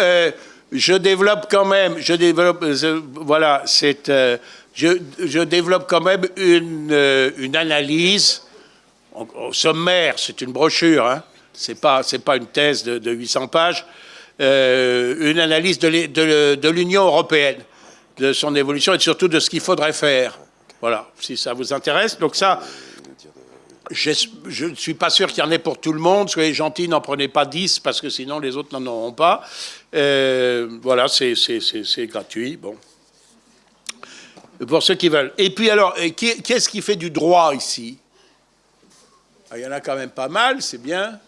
je développe quand même, je développe, voilà, c'est, je, développe quand même une, analyse au, sommaire. C'est une brochure, hein. C'est pas, pas une thèse de 800 pages. Euh, une analyse de l'Union européenne, de son évolution et surtout de ce qu'il faudrait faire. Voilà, si ça vous intéresse. Donc ça, je ne suis pas sûr qu'il y en ait pour tout le monde. Soyez gentils, n'en prenez pas 10 parce que sinon les autres n'en auront pas. Euh, voilà, c'est gratuit. Bon. Pour ceux qui veulent. Et puis alors, qui, est-ce qui fait du droit ici? Ah, Il y en a quand même pas mal, c'est bien.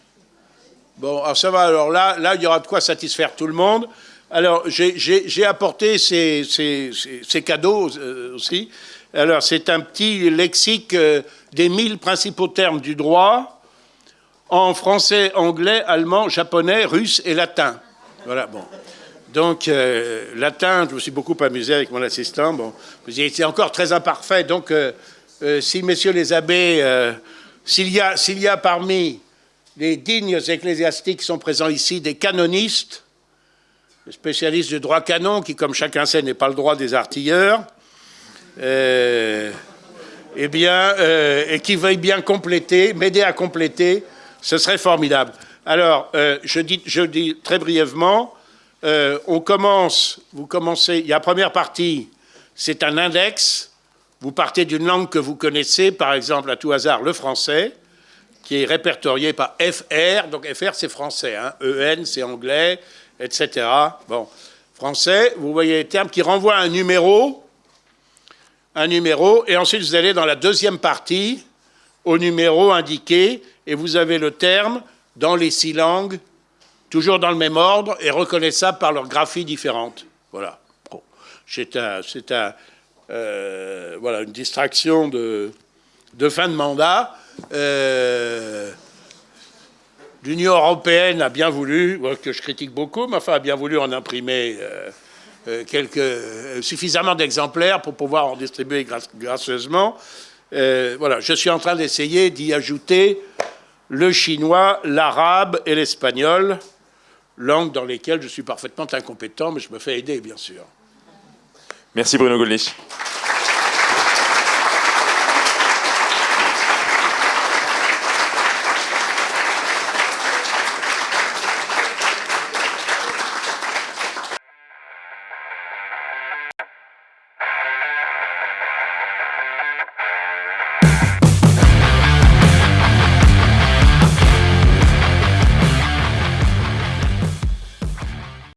Bon, alors ça va, alors là, là, il y aura de quoi satisfaire tout le monde. Alors, j'ai apporté ces, cadeaux euh, aussi. Alors, c'est un petit lexique euh, des mille principaux termes du droit en français, anglais, allemand, japonais, russe et latin. Voilà, bon. Donc, euh, latin, je me suis beaucoup amusé avec mon assistant. Bon, c'est encore très imparfait. Donc, si, messieurs les abbés, s'il y, y, a parmi les dignes ecclésiastiques sont présents ici des canonistes, spécialiste du droit canon, qui, comme chacun sait, n'est pas le droit des artilleurs, euh, eh bien, euh, et qui veuille bien compléter, m'aider à compléter, ce serait formidable. Alors, euh, je, dis, je dis très brièvement, on commence, vous commencez, il y a la première partie, c'est un index, vous partez d'une langue que vous connaissez, par exemple, à tout hasard, le français, qui est répertorié par FR, donc FR c'est français, hein, EN c'est anglais, etc. Bon, français, vous voyez les termes qui renvoient à un numéro, un numéro, et ensuite vous allez dans la deuxième partie, au numéro indiqué, et vous avez le terme dans les six langues, toujours dans le même ordre, et reconnaissable par leurs graphies différentes. Voilà. C'est un, euh, voilà, une distraction de, de fin de mandat. Euh, L'Union européenne a bien voulu, que je critique beaucoup, mais enfin a bien voulu en imprimer euh, euh, suffisamment d'exemplaires pour pouvoir en distribuer gracieusement. voilà, je suis en train d'essayer d'y ajouter le chinois, l'arabe et l'espagnol, langues dans lesquelles je suis parfaitement incompétent, mais je me fais aider, bien sûr.
Merci Bruno Gollnisch.